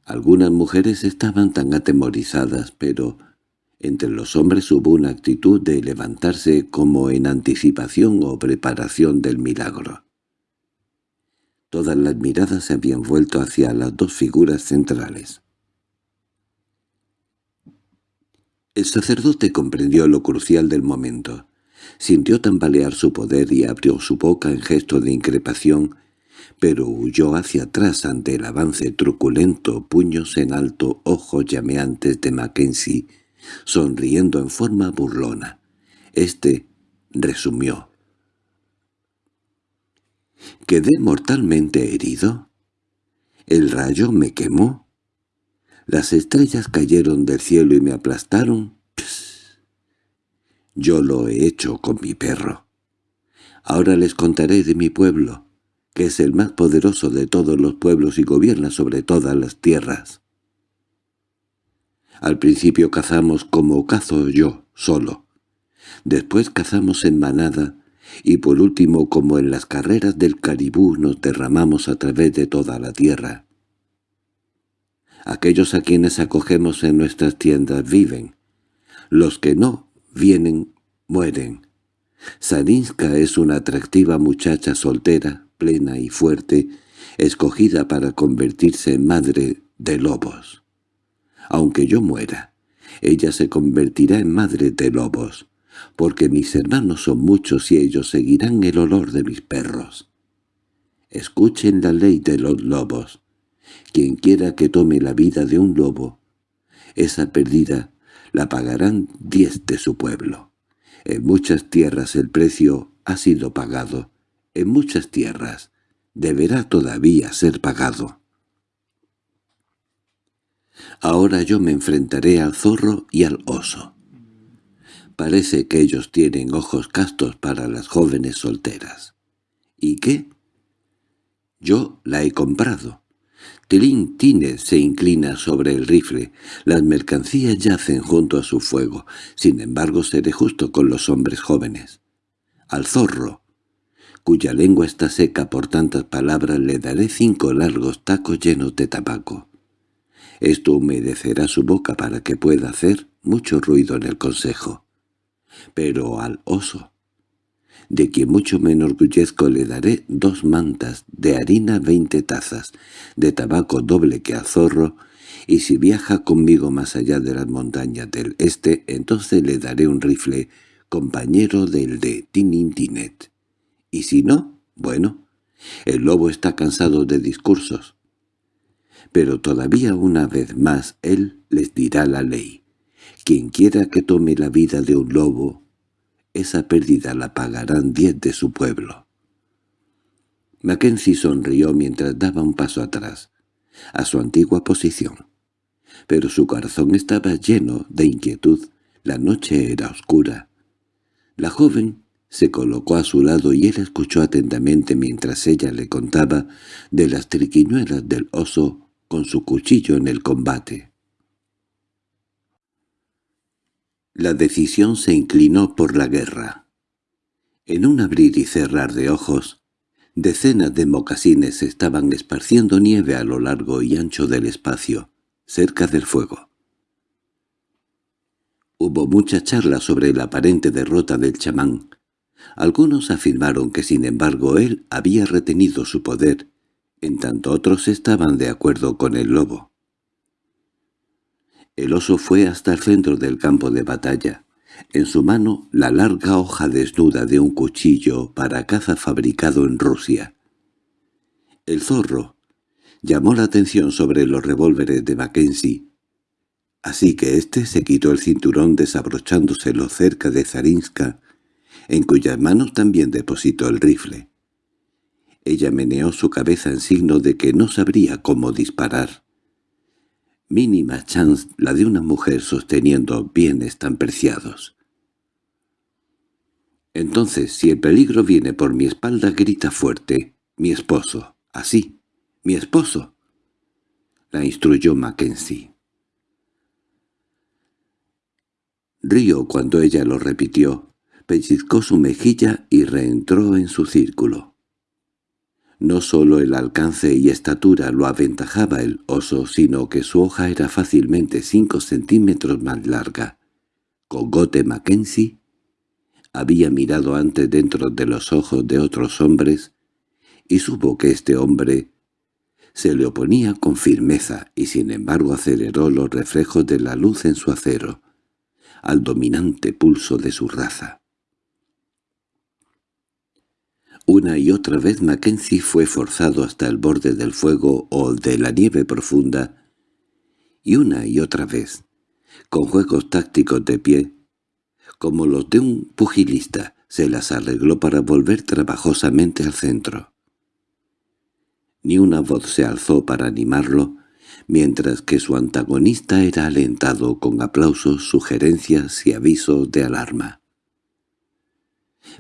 Algunas mujeres estaban tan atemorizadas, pero entre los hombres hubo una actitud de levantarse como en anticipación o preparación del milagro. Todas las miradas se habían vuelto hacia las dos figuras centrales. El sacerdote comprendió lo crucial del momento. Sintió tambalear su poder y abrió su boca en gesto de increpación, pero huyó hacia atrás ante el avance truculento, puños en alto, ojos llameantes de Mackenzie, sonriendo en forma burlona. Este resumió. ¿Quedé mortalmente herido? ¿El rayo me quemó? ¿Las estrellas cayeron del cielo y me aplastaron? Yo lo he hecho con mi perro. Ahora les contaré de mi pueblo, que es el más poderoso de todos los pueblos y gobierna sobre todas las tierras. Al principio cazamos como cazo yo, solo. Después cazamos en manada, y por último como en las carreras del caribú nos derramamos a través de toda la tierra. Aquellos a quienes acogemos en nuestras tiendas viven. Los que no vienen, mueren. Sarinska es una atractiva muchacha soltera, plena y fuerte, escogida para convertirse en madre de lobos. Aunque yo muera, ella se convertirá en madre de lobos, porque mis hermanos son muchos y ellos seguirán el olor de mis perros. Escuchen la ley de los lobos. Quien quiera que tome la vida de un lobo, esa pérdida la pagarán diez de su pueblo. En muchas tierras el precio ha sido pagado, en muchas tierras deberá todavía ser pagado. Ahora yo me enfrentaré al zorro y al oso. Parece que ellos tienen ojos castos para las jóvenes solteras. ¿Y qué? Yo la he comprado. Tilín Tine se inclina sobre el rifle. Las mercancías yacen junto a su fuego. Sin embargo, seré justo con los hombres jóvenes. Al zorro, cuya lengua está seca por tantas palabras, le daré cinco largos tacos llenos de tabaco. Esto humedecerá su boca para que pueda hacer mucho ruido en el consejo. Pero al oso, de quien mucho me enorgullezco le daré dos mantas, de harina veinte tazas, de tabaco doble que a zorro, y si viaja conmigo más allá de las montañas del este, entonces le daré un rifle, compañero del de Tinintinet. Y si no, bueno, el lobo está cansado de discursos. Pero todavía una vez más él les dirá la ley. Quien quiera que tome la vida de un lobo, esa pérdida la pagarán diez de su pueblo. Mackenzie sonrió mientras daba un paso atrás, a su antigua posición. Pero su corazón estaba lleno de inquietud. La noche era oscura. La joven se colocó a su lado y él escuchó atentamente mientras ella le contaba de las triquiñuelas del oso con su cuchillo en el combate. La decisión se inclinó por la guerra. En un abrir y cerrar de ojos, decenas de mocasines estaban esparciendo nieve a lo largo y ancho del espacio, cerca del fuego. Hubo mucha charla sobre la aparente derrota del chamán. Algunos afirmaron que sin embargo él había retenido su poder, en tanto otros estaban de acuerdo con el lobo. El oso fue hasta el centro del campo de batalla. En su mano la larga hoja desnuda de un cuchillo para caza fabricado en Rusia. El zorro llamó la atención sobre los revólveres de Mackenzie, así que éste se quitó el cinturón desabrochándoselo cerca de Zarinska, en cuyas manos también depositó el rifle. Ella meneó su cabeza en signo de que no sabría cómo disparar mínima chance la de una mujer sosteniendo bienes tan preciados. Entonces, si el peligro viene por mi espalda, grita fuerte, «¡Mi esposo! ¡Así! ¡Mi esposo!» la instruyó Mackenzie. Río, cuando ella lo repitió, pellizcó su mejilla y reentró en su círculo. No solo el alcance y estatura lo aventajaba el oso, sino que su hoja era fácilmente cinco centímetros más larga. Cogote Mackenzie había mirado antes dentro de los ojos de otros hombres y supo que este hombre se le oponía con firmeza y sin embargo aceleró los reflejos de la luz en su acero, al dominante pulso de su raza. Una y otra vez Mackenzie fue forzado hasta el borde del fuego o de la nieve profunda, y una y otra vez, con juegos tácticos de pie, como los de un pugilista, se las arregló para volver trabajosamente al centro. Ni una voz se alzó para animarlo, mientras que su antagonista era alentado con aplausos, sugerencias y avisos de alarma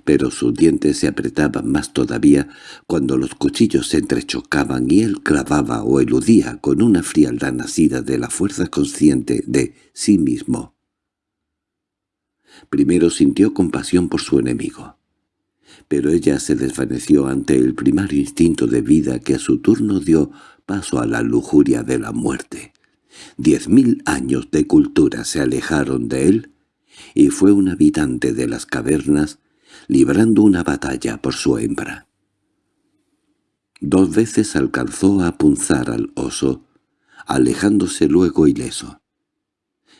pero sus dientes se apretaban más todavía cuando los cuchillos se entrechocaban y él clavaba o eludía con una frialdad nacida de la fuerza consciente de sí mismo. Primero sintió compasión por su enemigo, pero ella se desvaneció ante el primario instinto de vida que a su turno dio paso a la lujuria de la muerte. Diez mil años de cultura se alejaron de él, y fue un habitante de las cavernas librando una batalla por su hembra. Dos veces alcanzó a punzar al oso, alejándose luego ileso.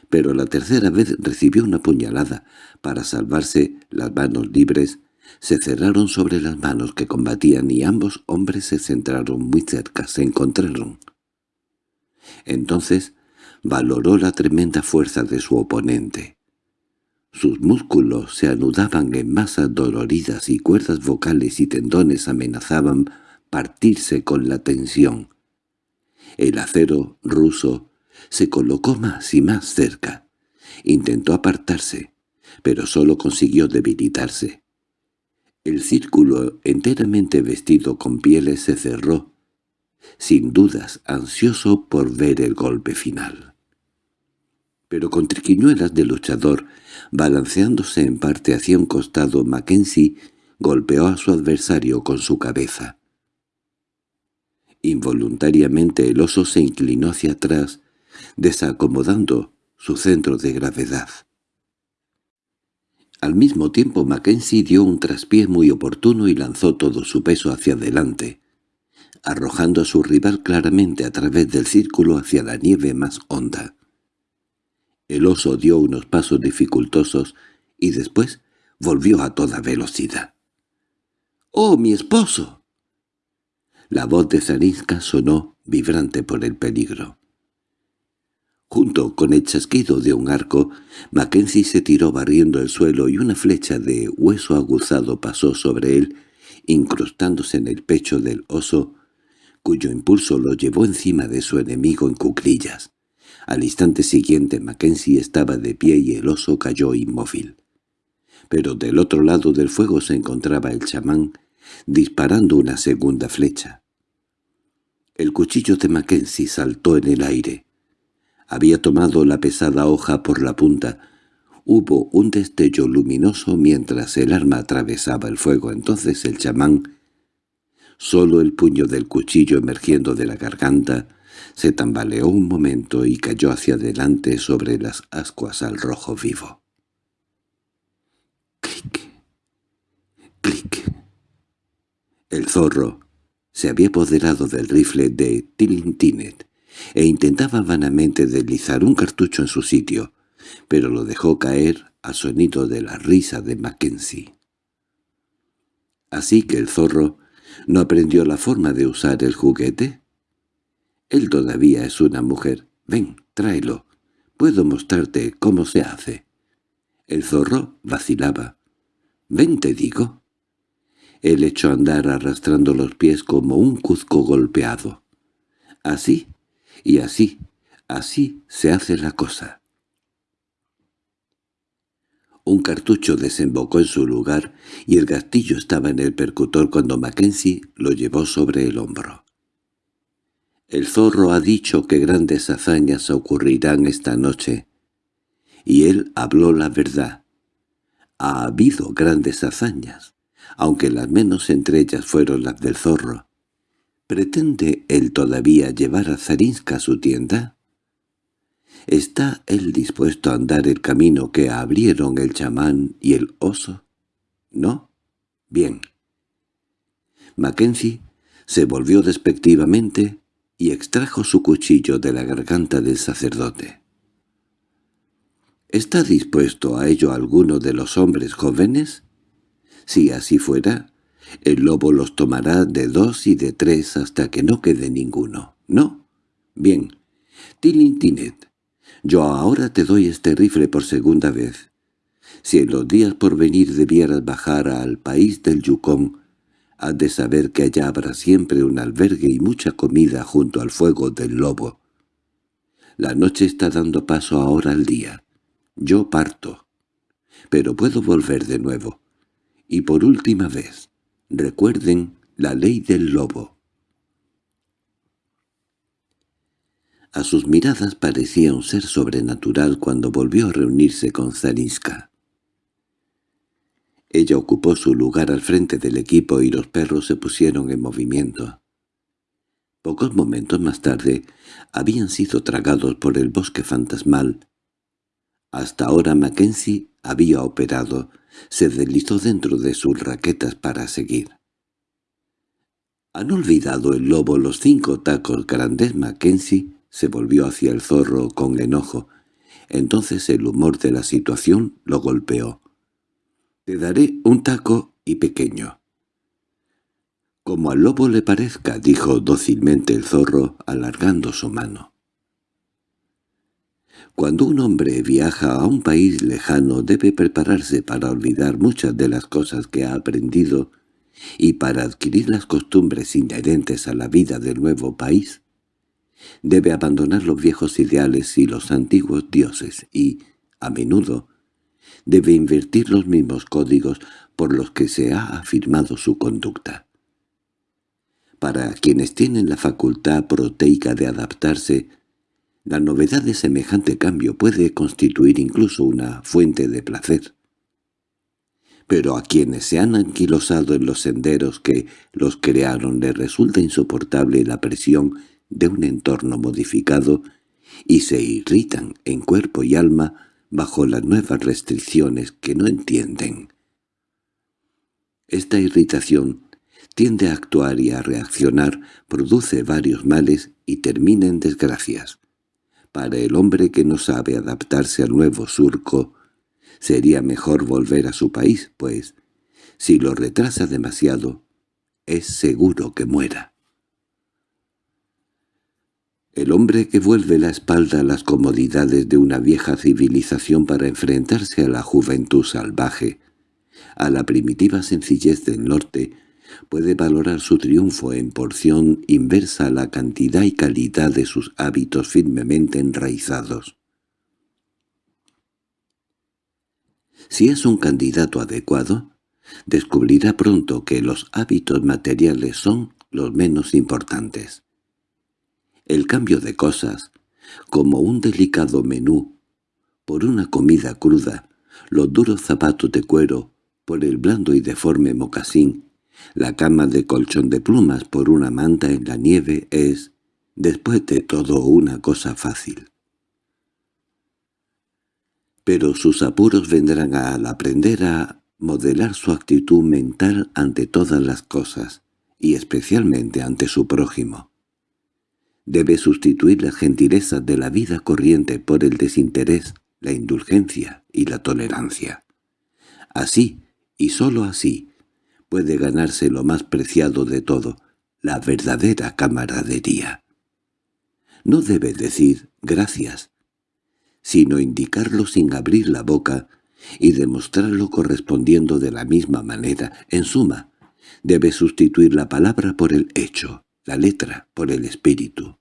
Pero la tercera vez recibió una puñalada. Para salvarse, las manos libres se cerraron sobre las manos que combatían y ambos hombres se centraron muy cerca, se encontraron. Entonces valoró la tremenda fuerza de su oponente. Sus músculos se anudaban en masas doloridas y cuerdas vocales y tendones amenazaban partirse con la tensión. El acero ruso se colocó más y más cerca. Intentó apartarse, pero solo consiguió debilitarse. El círculo enteramente vestido con pieles se cerró, sin dudas ansioso por ver el golpe final. Pero con triquiñuelas de luchador, balanceándose en parte hacia un costado, Mackenzie golpeó a su adversario con su cabeza. Involuntariamente el oso se inclinó hacia atrás, desacomodando su centro de gravedad. Al mismo tiempo Mackenzie dio un traspié muy oportuno y lanzó todo su peso hacia adelante, arrojando a su rival claramente a través del círculo hacia la nieve más honda. El oso dio unos pasos dificultosos y después volvió a toda velocidad. —¡Oh, mi esposo! La voz de Zarinska sonó, vibrante por el peligro. Junto con el chasquido de un arco, Mackenzie se tiró barriendo el suelo y una flecha de hueso aguzado pasó sobre él, incrustándose en el pecho del oso, cuyo impulso lo llevó encima de su enemigo en cuclillas. Al instante siguiente Mackenzie estaba de pie y el oso cayó inmóvil. Pero del otro lado del fuego se encontraba el chamán, disparando una segunda flecha. El cuchillo de Mackenzie saltó en el aire. Había tomado la pesada hoja por la punta. Hubo un destello luminoso mientras el arma atravesaba el fuego. Entonces el chamán, solo el puño del cuchillo emergiendo de la garganta, se tambaleó un momento y cayó hacia adelante sobre las ascuas al rojo vivo. Clic, clic. El zorro, se había apoderado del rifle de Tilintinet e intentaba vanamente deslizar un cartucho en su sitio, pero lo dejó caer al sonido de la risa de Mackenzie. Así que el zorro no aprendió la forma de usar el juguete. Él todavía es una mujer. Ven, tráelo. Puedo mostrarte cómo se hace. El zorro vacilaba. Ven, te digo. Él echó a andar arrastrando los pies como un cuzco golpeado. Así, y así, así se hace la cosa. Un cartucho desembocó en su lugar y el gastillo estaba en el percutor cuando Mackenzie lo llevó sobre el hombro. El zorro ha dicho que grandes hazañas ocurrirán esta noche, y él habló la verdad. Ha habido grandes hazañas aunque las menos entre ellas fueron las del zorro. ¿Pretende él todavía llevar a Zarinska a su tienda? ¿Está él dispuesto a andar el camino que abrieron el chamán y el oso? ¿No? Bien. Mackenzie se volvió despectivamente y extrajo su cuchillo de la garganta del sacerdote. —¿Está dispuesto a ello alguno de los hombres jóvenes? Si así fuera, el lobo los tomará de dos y de tres hasta que no quede ninguno. ¿No? Bien. Tilintinet, yo ahora te doy este rifle por segunda vez. Si en los días por venir debieras bajar al país del Yukon, has de saber que allá habrá siempre un albergue y mucha comida junto al fuego del lobo. La noche está dando paso ahora al día. Yo parto. Pero puedo volver de nuevo. Y por última vez, recuerden la ley del lobo. A sus miradas parecía un ser sobrenatural cuando volvió a reunirse con Zarinska. Ella ocupó su lugar al frente del equipo y los perros se pusieron en movimiento. Pocos momentos más tarde habían sido tragados por el bosque fantasmal. Hasta ahora Mackenzie había operado, se deslizó dentro de sus raquetas para seguir. ¿Han olvidado el lobo los cinco tacos grandes Mackenzie? Se volvió hacia el zorro con enojo. Entonces el humor de la situación lo golpeó. «Te daré un taco y pequeño». «Como al lobo le parezca», dijo dócilmente el zorro, alargando su mano. Cuando un hombre viaja a un país lejano debe prepararse para olvidar muchas de las cosas que ha aprendido y para adquirir las costumbres inherentes a la vida del nuevo país. Debe abandonar los viejos ideales y los antiguos dioses y, a menudo, debe invertir los mismos códigos por los que se ha afirmado su conducta. Para quienes tienen la facultad proteica de adaptarse, la novedad de semejante cambio puede constituir incluso una fuente de placer. Pero a quienes se han anquilosado en los senderos que los crearon les resulta insoportable la presión de un entorno modificado y se irritan en cuerpo y alma bajo las nuevas restricciones que no entienden. Esta irritación tiende a actuar y a reaccionar, produce varios males y termina en desgracias. Para el hombre que no sabe adaptarse al nuevo surco, sería mejor volver a su país, pues, si lo retrasa demasiado, es seguro que muera. El hombre que vuelve la espalda a las comodidades de una vieja civilización para enfrentarse a la juventud salvaje, a la primitiva sencillez del norte, puede valorar su triunfo en porción inversa a la cantidad y calidad de sus hábitos firmemente enraizados. Si es un candidato adecuado, descubrirá pronto que los hábitos materiales son los menos importantes. El cambio de cosas, como un delicado menú, por una comida cruda, los duros zapatos de cuero, por el blando y deforme mocasín, la cama de colchón de plumas por una manta en la nieve es, después de todo, una cosa fácil. Pero sus apuros vendrán al aprender a modelar su actitud mental ante todas las cosas, y especialmente ante su prójimo. Debe sustituir las gentilezas de la vida corriente por el desinterés, la indulgencia y la tolerancia. Así, y sólo así, puede ganarse lo más preciado de todo, la verdadera camaradería. No debe decir gracias, sino indicarlo sin abrir la boca y demostrarlo correspondiendo de la misma manera. En suma, debe sustituir la palabra por el hecho, la letra por el espíritu.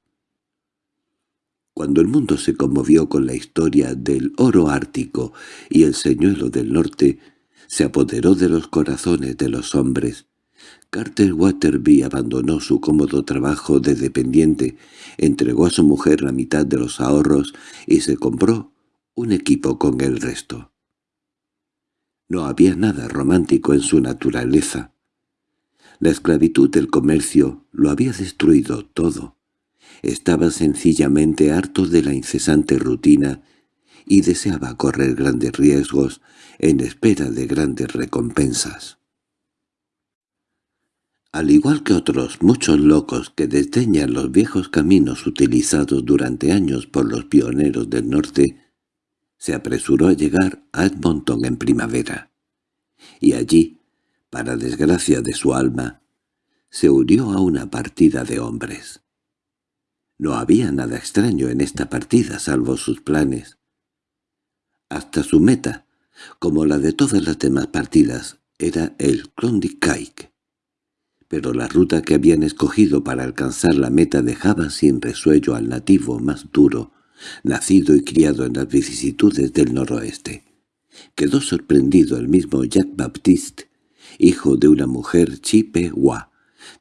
Cuando el mundo se conmovió con la historia del oro ártico y el señuelo del norte, se apoderó de los corazones de los hombres. Carter Waterby abandonó su cómodo trabajo de dependiente, entregó a su mujer la mitad de los ahorros y se compró un equipo con el resto. No había nada romántico en su naturaleza. La esclavitud del comercio lo había destruido todo. Estaba sencillamente harto de la incesante rutina y deseaba correr grandes riesgos en espera de grandes recompensas. Al igual que otros muchos locos que desdeñan los viejos caminos utilizados durante años por los pioneros del norte, se apresuró a llegar a Edmonton en primavera. Y allí, para desgracia de su alma, se unió a una partida de hombres. No había nada extraño en esta partida salvo sus planes. Hasta su meta, como la de todas las demás partidas, era el Klondike. Pero la ruta que habían escogido para alcanzar la meta dejaba sin resuello al nativo más duro, nacido y criado en las vicisitudes del noroeste. Quedó sorprendido el mismo Jack Baptiste, hijo de una mujer Chippewa,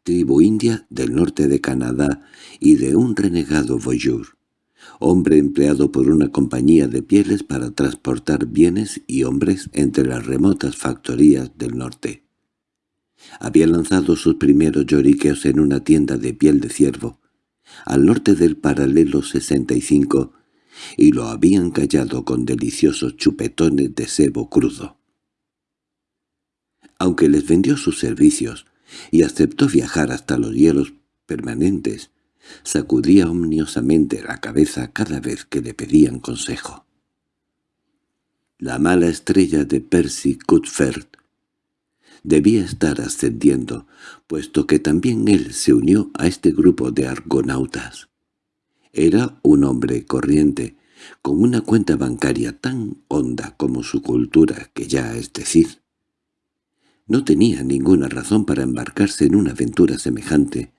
tribu india del norte de Canadá y de un renegado voyeur. hombre empleado por una compañía de pieles para transportar bienes y hombres entre las remotas factorías del norte. Había lanzado sus primeros lloriqueos en una tienda de piel de ciervo, al norte del paralelo 65, y lo habían callado con deliciosos chupetones de sebo crudo. Aunque les vendió sus servicios y aceptó viajar hasta los hielos permanentes, sacudía omniosamente la cabeza cada vez que le pedían consejo. La mala estrella de Percy Cuthbert debía estar ascendiendo, puesto que también él se unió a este grupo de argonautas. Era un hombre corriente, con una cuenta bancaria tan honda como su cultura, que ya es decir. No tenía ninguna razón para embarcarse en una aventura semejante,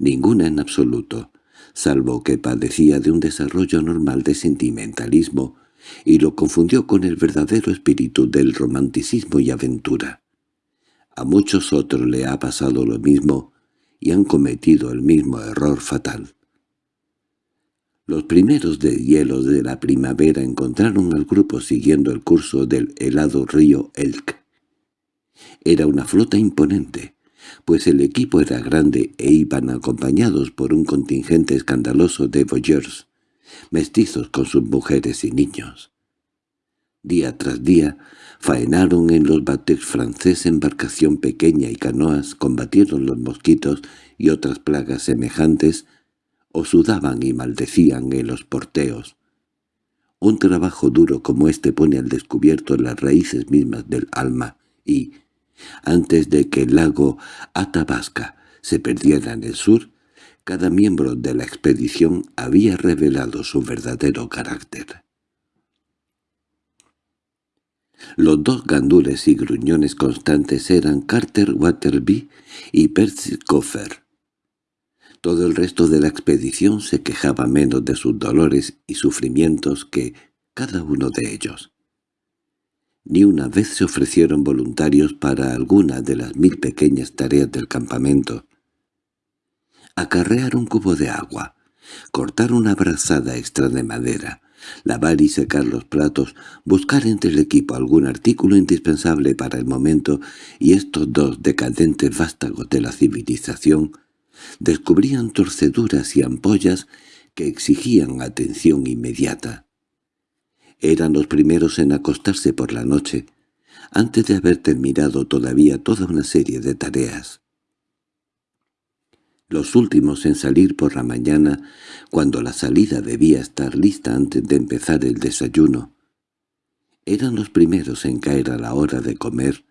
ninguna en absoluto, salvo que padecía de un desarrollo normal de sentimentalismo y lo confundió con el verdadero espíritu del romanticismo y aventura. A muchos otros le ha pasado lo mismo y han cometido el mismo error fatal. Los primeros de hielos de la primavera encontraron al grupo siguiendo el curso del helado río Elk. Era una flota imponente, pues el equipo era grande e iban acompañados por un contingente escandaloso de voyeurs, mestizos con sus mujeres y niños. Día tras día faenaron en los batex franceses embarcación pequeña y canoas, combatieron los mosquitos y otras plagas semejantes, o sudaban y maldecían en los porteos. Un trabajo duro como este pone al descubierto las raíces mismas del alma y, antes de que el lago Athabasca se perdiera en el sur, cada miembro de la expedición había revelado su verdadero carácter. Los dos gandules y gruñones constantes eran Carter Waterby y Percy Coffer. Todo el resto de la expedición se quejaba menos de sus dolores y sufrimientos que cada uno de ellos. Ni una vez se ofrecieron voluntarios para alguna de las mil pequeñas tareas del campamento. Acarrear un cubo de agua, cortar una brazada extra de madera, lavar y secar los platos, buscar entre el equipo algún artículo indispensable para el momento y estos dos decadentes vástagos de la civilización descubrían torceduras y ampollas que exigían atención inmediata. Eran los primeros en acostarse por la noche, antes de haber terminado todavía toda una serie de tareas. Los últimos en salir por la mañana, cuando la salida debía estar lista antes de empezar el desayuno. Eran los primeros en caer a la hora de comer,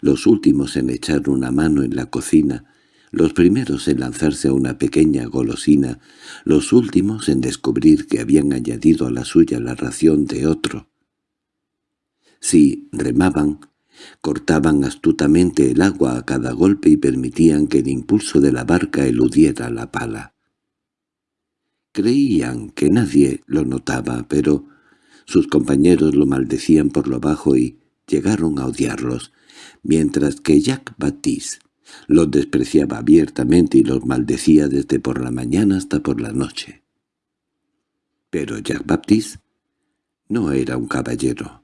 los últimos en echar una mano en la cocina, los primeros en lanzarse a una pequeña golosina, los últimos en descubrir que habían añadido a la suya la ración de otro. Si remaban, cortaban astutamente el agua a cada golpe y permitían que el impulso de la barca eludiera la pala. Creían que nadie lo notaba, pero sus compañeros lo maldecían por lo bajo y llegaron a odiarlos, mientras que Jacques Baptiste los despreciaba abiertamente y los maldecía desde por la mañana hasta por la noche. Pero Jacques Baptiste no era un caballero.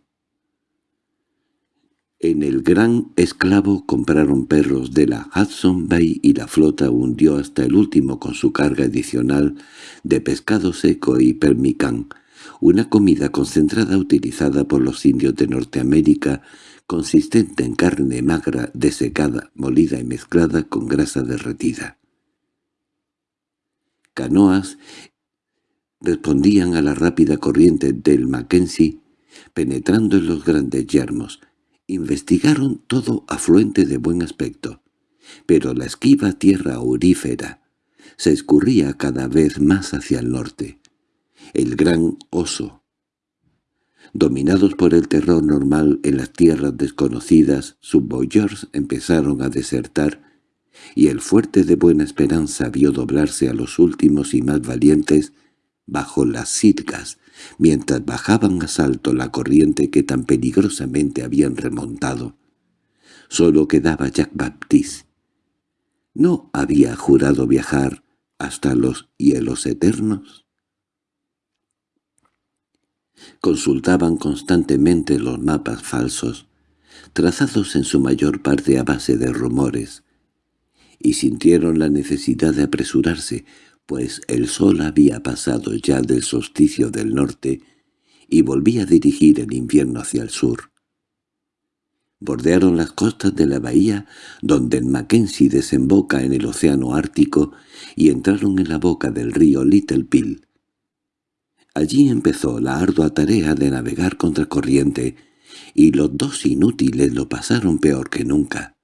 En el Gran Esclavo compraron perros de la Hudson Bay y la flota hundió hasta el último con su carga adicional de pescado seco y permicán, una comida concentrada utilizada por los indios de Norteamérica consistente en carne magra desecada, molida y mezclada con grasa derretida. Canoas respondían a la rápida corriente del Mackenzie, penetrando en los grandes yermos. Investigaron todo afluente de buen aspecto, pero la esquiva tierra aurífera se escurría cada vez más hacia el norte. El gran oso, Dominados por el terror normal en las tierras desconocidas, sus boyers empezaron a desertar, y el fuerte de Buena Esperanza vio doblarse a los últimos y más valientes bajo las sirgas, mientras bajaban a salto la corriente que tan peligrosamente habían remontado. Solo quedaba Jack Baptiste. ¿No había jurado viajar hasta los hielos eternos? Consultaban constantemente los mapas falsos, trazados en su mayor parte a base de rumores, y sintieron la necesidad de apresurarse, pues el sol había pasado ya del solsticio del norte y volvía a dirigir el invierno hacia el sur. Bordearon las costas de la bahía donde el Mackenzie desemboca en el océano Ártico y entraron en la boca del río Little. Allí empezó la ardua tarea de navegar contra corriente, y los dos inútiles lo pasaron peor que nunca.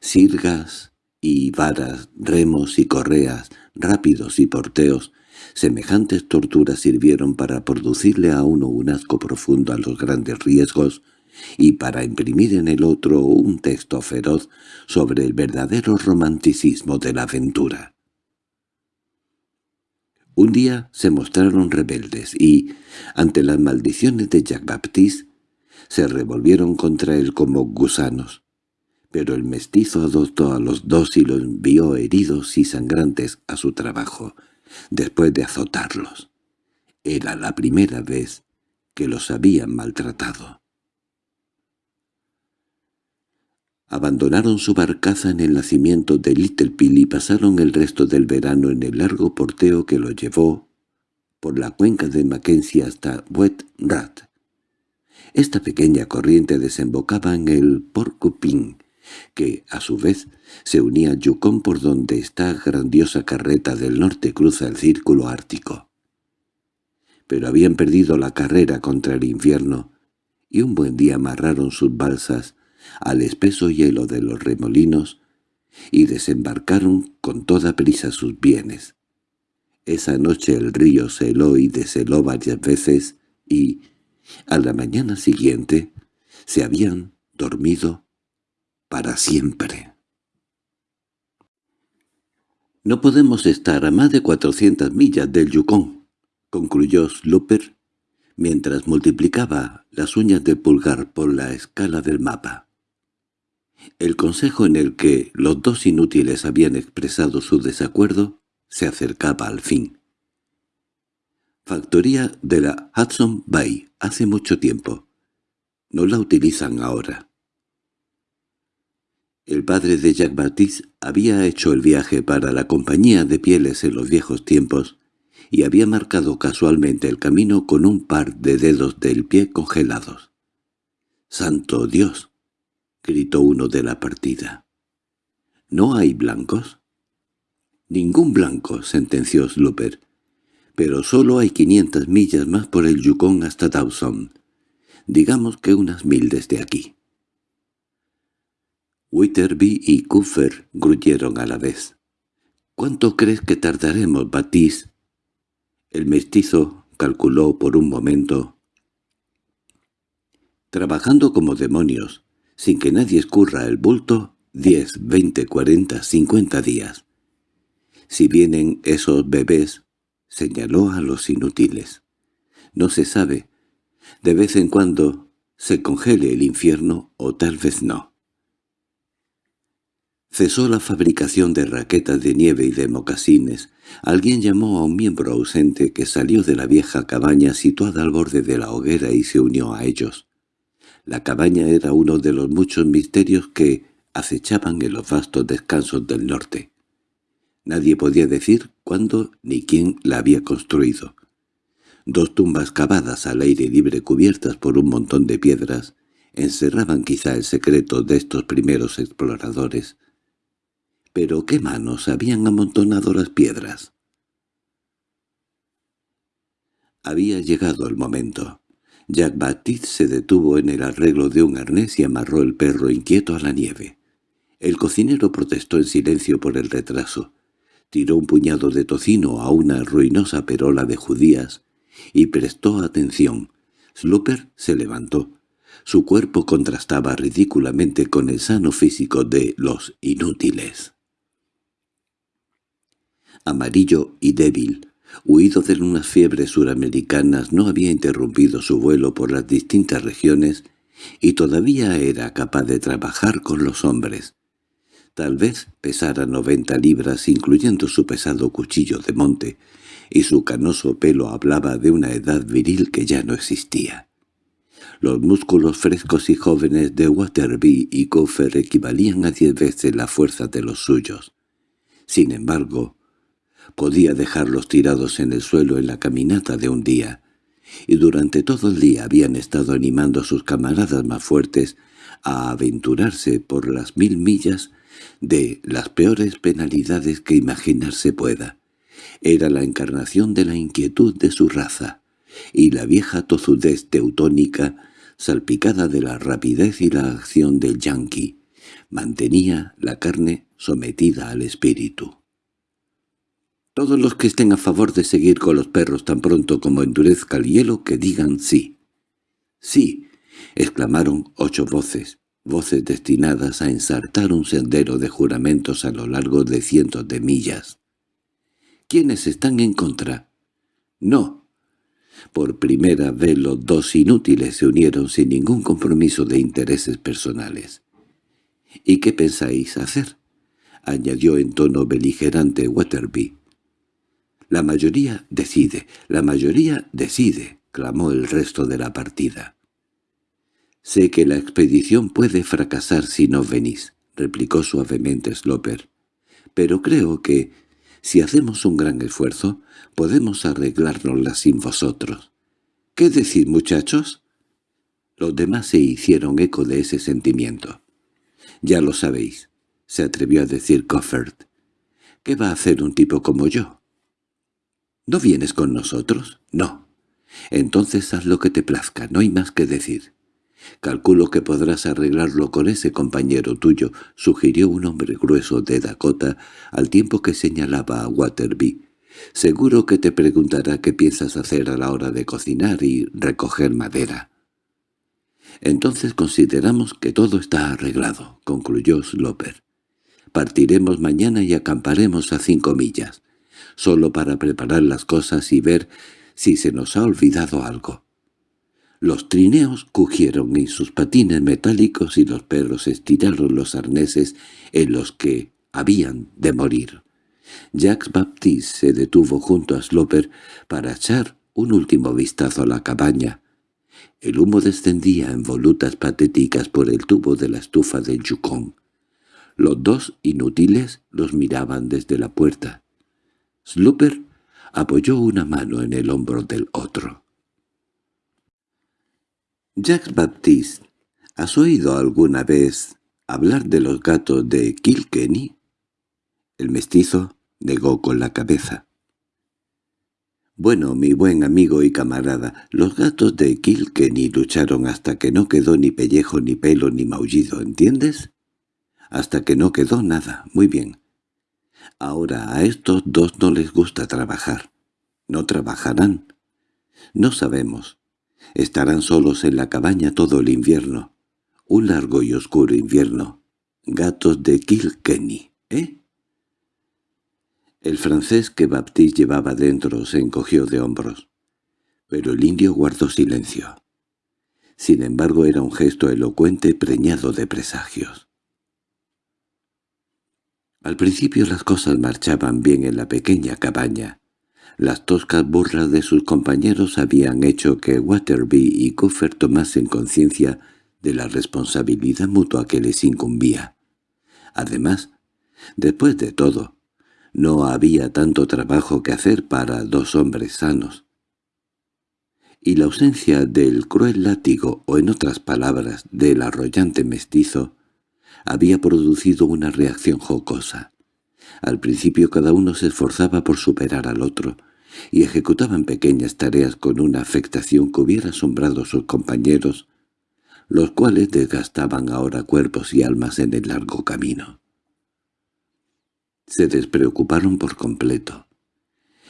Sirgas y varas, remos y correas, rápidos y porteos, semejantes torturas sirvieron para producirle a uno un asco profundo a los grandes riesgos y para imprimir en el otro un texto feroz sobre el verdadero romanticismo de la aventura. Un día se mostraron rebeldes y, ante las maldiciones de Jacques Baptiste, se revolvieron contra él como gusanos. Pero el mestizo adoptó a los dos y los envió heridos y sangrantes a su trabajo, después de azotarlos. Era la primera vez que los habían maltratado. Abandonaron su barcaza en el nacimiento de Little Pill y pasaron el resto del verano en el largo porteo que lo llevó por la cuenca de Mackenzie hasta Wet Rat. Esta pequeña corriente desembocaba en el Porcupine, que, a su vez, se unía a Yukon por donde esta grandiosa carreta del norte cruza el círculo ártico. Pero habían perdido la carrera contra el invierno, y un buen día amarraron sus balsas al espeso hielo de los remolinos y desembarcaron con toda prisa sus bienes. Esa noche el río se heló y desheló varias veces y, a la mañana siguiente, se habían dormido para siempre. «No podemos estar a más de cuatrocientas millas del Yukon», concluyó Slooper, mientras multiplicaba las uñas de pulgar por la escala del mapa. El consejo en el que los dos inútiles habían expresado su desacuerdo se acercaba al fin. Factoría de la Hudson Bay hace mucho tiempo. No la utilizan ahora. El padre de Jack Baptiste había hecho el viaje para la compañía de pieles en los viejos tiempos y había marcado casualmente el camino con un par de dedos del pie congelados. ¡Santo Dios! —gritó uno de la partida. —¿No hay blancos? —Ningún blanco —sentenció Slooper—, pero solo hay quinientas millas más por el Yukon hasta Dawson. Digamos que unas mil desde aquí. Witterby y Cooper gruñeron a la vez. —¿Cuánto crees que tardaremos, Batiste? El mestizo calculó por un momento. —Trabajando como demonios sin que nadie escurra el bulto, diez, veinte, cuarenta, cincuenta días. Si vienen esos bebés, señaló a los inútiles. No se sabe. De vez en cuando se congele el infierno o tal vez no. Cesó la fabricación de raquetas de nieve y de mocasines. Alguien llamó a un miembro ausente que salió de la vieja cabaña situada al borde de la hoguera y se unió a ellos. La cabaña era uno de los muchos misterios que acechaban en los vastos descansos del norte. Nadie podía decir cuándo ni quién la había construido. Dos tumbas cavadas al aire libre cubiertas por un montón de piedras encerraban quizá el secreto de estos primeros exploradores. Pero qué manos habían amontonado las piedras. Había llegado el momento. Jack Baptiste se detuvo en el arreglo de un arnés y amarró el perro inquieto a la nieve. El cocinero protestó en silencio por el retraso. Tiró un puñado de tocino a una ruinosa perola de judías y prestó atención. Slooper se levantó. Su cuerpo contrastaba ridículamente con el sano físico de los inútiles. Amarillo y débil, huido de unas fiebres suramericanas, no había interrumpido su vuelo por las distintas regiones y todavía era capaz de trabajar con los hombres. Tal vez pesara noventa libras, incluyendo su pesado cuchillo de monte, y su canoso pelo hablaba de una edad viril que ya no existía. Los músculos frescos y jóvenes de Waterby y Coffer equivalían a diez veces la fuerza de los suyos. Sin embargo, podía dejarlos tirados en el suelo en la caminata de un día, y durante todo el día habían estado animando a sus camaradas más fuertes a aventurarse por las mil millas de las peores penalidades que imaginarse pueda. Era la encarnación de la inquietud de su raza, y la vieja tozudez teutónica, salpicada de la rapidez y la acción del yanqui, mantenía la carne sometida al espíritu. Todos los que estén a favor de seguir con los perros tan pronto como endurezca el hielo, que digan sí. —Sí —exclamaron ocho voces, voces destinadas a ensartar un sendero de juramentos a lo largo de cientos de millas. —¿Quiénes están en contra? —No. Por primera vez los dos inútiles se unieron sin ningún compromiso de intereses personales. —¿Y qué pensáis hacer? —añadió en tono beligerante Waterby. «La mayoría decide, la mayoría decide», clamó el resto de la partida. «Sé que la expedición puede fracasar si no venís», replicó suavemente Sloper. «Pero creo que, si hacemos un gran esfuerzo, podemos arreglárnosla sin vosotros. ¿Qué decís, muchachos?» Los demás se hicieron eco de ese sentimiento. «Ya lo sabéis», se atrevió a decir Coffert. «¿Qué va a hacer un tipo como yo?» ¿No vienes con nosotros? No. Entonces haz lo que te plazca, no hay más que decir. Calculo que podrás arreglarlo con ese compañero tuyo, sugirió un hombre grueso de Dakota al tiempo que señalaba a Waterby. Seguro que te preguntará qué piensas hacer a la hora de cocinar y recoger madera. Entonces consideramos que todo está arreglado, concluyó Sloper. Partiremos mañana y acamparemos a cinco millas solo para preparar las cosas y ver si se nos ha olvidado algo. Los trineos cogieron en sus patines metálicos y los perros estiraron los arneses en los que habían de morir. Jacques Baptiste se detuvo junto a Sloper para echar un último vistazo a la cabaña. El humo descendía en volutas patéticas por el tubo de la estufa del Yukon. Los dos inútiles los miraban desde la puerta. Slooper apoyó una mano en el hombro del otro. Jacques Baptiste, ¿has oído alguna vez hablar de los gatos de Kilkenny? El mestizo negó con la cabeza. Bueno, mi buen amigo y camarada, los gatos de Kilkenny lucharon hasta que no quedó ni pellejo, ni pelo, ni maullido, ¿entiendes? Hasta que no quedó nada. Muy bien. Ahora a estos dos no les gusta trabajar. No trabajarán. No sabemos. Estarán solos en la cabaña todo el invierno. Un largo y oscuro invierno. Gatos de Kilkenny, ¿eh? El francés que Baptiste llevaba dentro se encogió de hombros. Pero el indio guardó silencio. Sin embargo era un gesto elocuente preñado de presagios. Al principio las cosas marchaban bien en la pequeña cabaña. Las toscas burlas de sus compañeros habían hecho que Waterby y Coffer tomasen conciencia de la responsabilidad mutua que les incumbía. Además, después de todo, no había tanto trabajo que hacer para dos hombres sanos. Y la ausencia del cruel látigo, o en otras palabras, del arrollante mestizo, había producido una reacción jocosa. Al principio cada uno se esforzaba por superar al otro, y ejecutaban pequeñas tareas con una afectación que hubiera asombrado a sus compañeros, los cuales desgastaban ahora cuerpos y almas en el largo camino. Se despreocuparon por completo.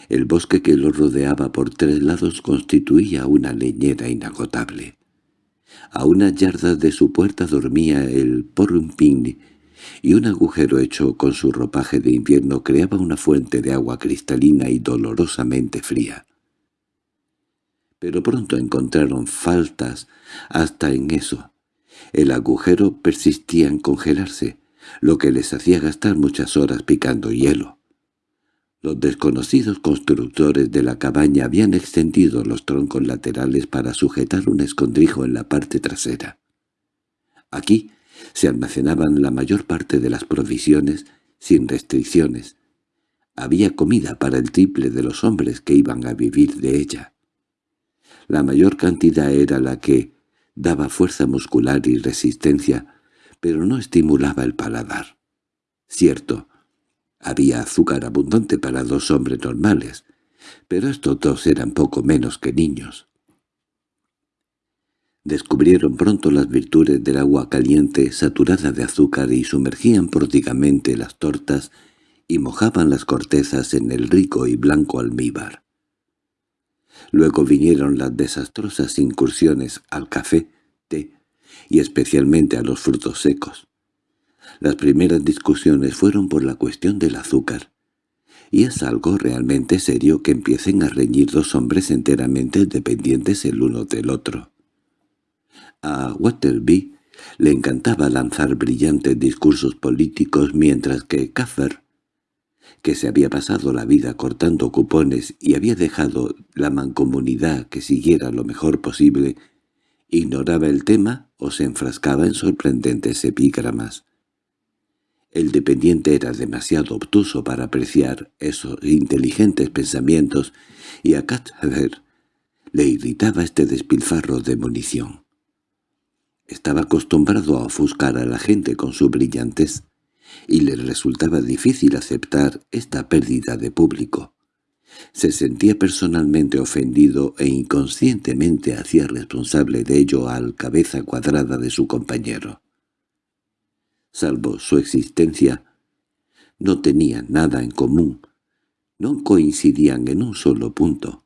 El bosque que los rodeaba por tres lados constituía una leñera inagotable. A una yarda de su puerta dormía el porrumpín y un agujero hecho con su ropaje de invierno creaba una fuente de agua cristalina y dolorosamente fría. Pero pronto encontraron faltas hasta en eso. El agujero persistía en congelarse, lo que les hacía gastar muchas horas picando hielo. Los desconocidos constructores de la cabaña habían extendido los troncos laterales para sujetar un escondrijo en la parte trasera. Aquí se almacenaban la mayor parte de las provisiones sin restricciones. Había comida para el triple de los hombres que iban a vivir de ella. La mayor cantidad era la que daba fuerza muscular y resistencia, pero no estimulaba el paladar. Cierto, había azúcar abundante para dos hombres normales, pero estos dos eran poco menos que niños. Descubrieron pronto las virtudes del agua caliente saturada de azúcar y sumergían pródigamente las tortas y mojaban las cortezas en el rico y blanco almíbar. Luego vinieron las desastrosas incursiones al café, té y especialmente a los frutos secos. Las primeras discusiones fueron por la cuestión del azúcar, y es algo realmente serio que empiecen a reñir dos hombres enteramente dependientes el uno del otro. A Waterby le encantaba lanzar brillantes discursos políticos mientras que Caffer, que se había pasado la vida cortando cupones y había dejado la mancomunidad que siguiera lo mejor posible, ignoraba el tema o se enfrascaba en sorprendentes epígramas. El dependiente era demasiado obtuso para apreciar esos inteligentes pensamientos y a Cather le irritaba este despilfarro de munición. Estaba acostumbrado a ofuscar a la gente con su brillantez, y le resultaba difícil aceptar esta pérdida de público. Se sentía personalmente ofendido e inconscientemente hacía responsable de ello al cabeza cuadrada de su compañero salvo su existencia, no tenían nada en común, no coincidían en un solo punto.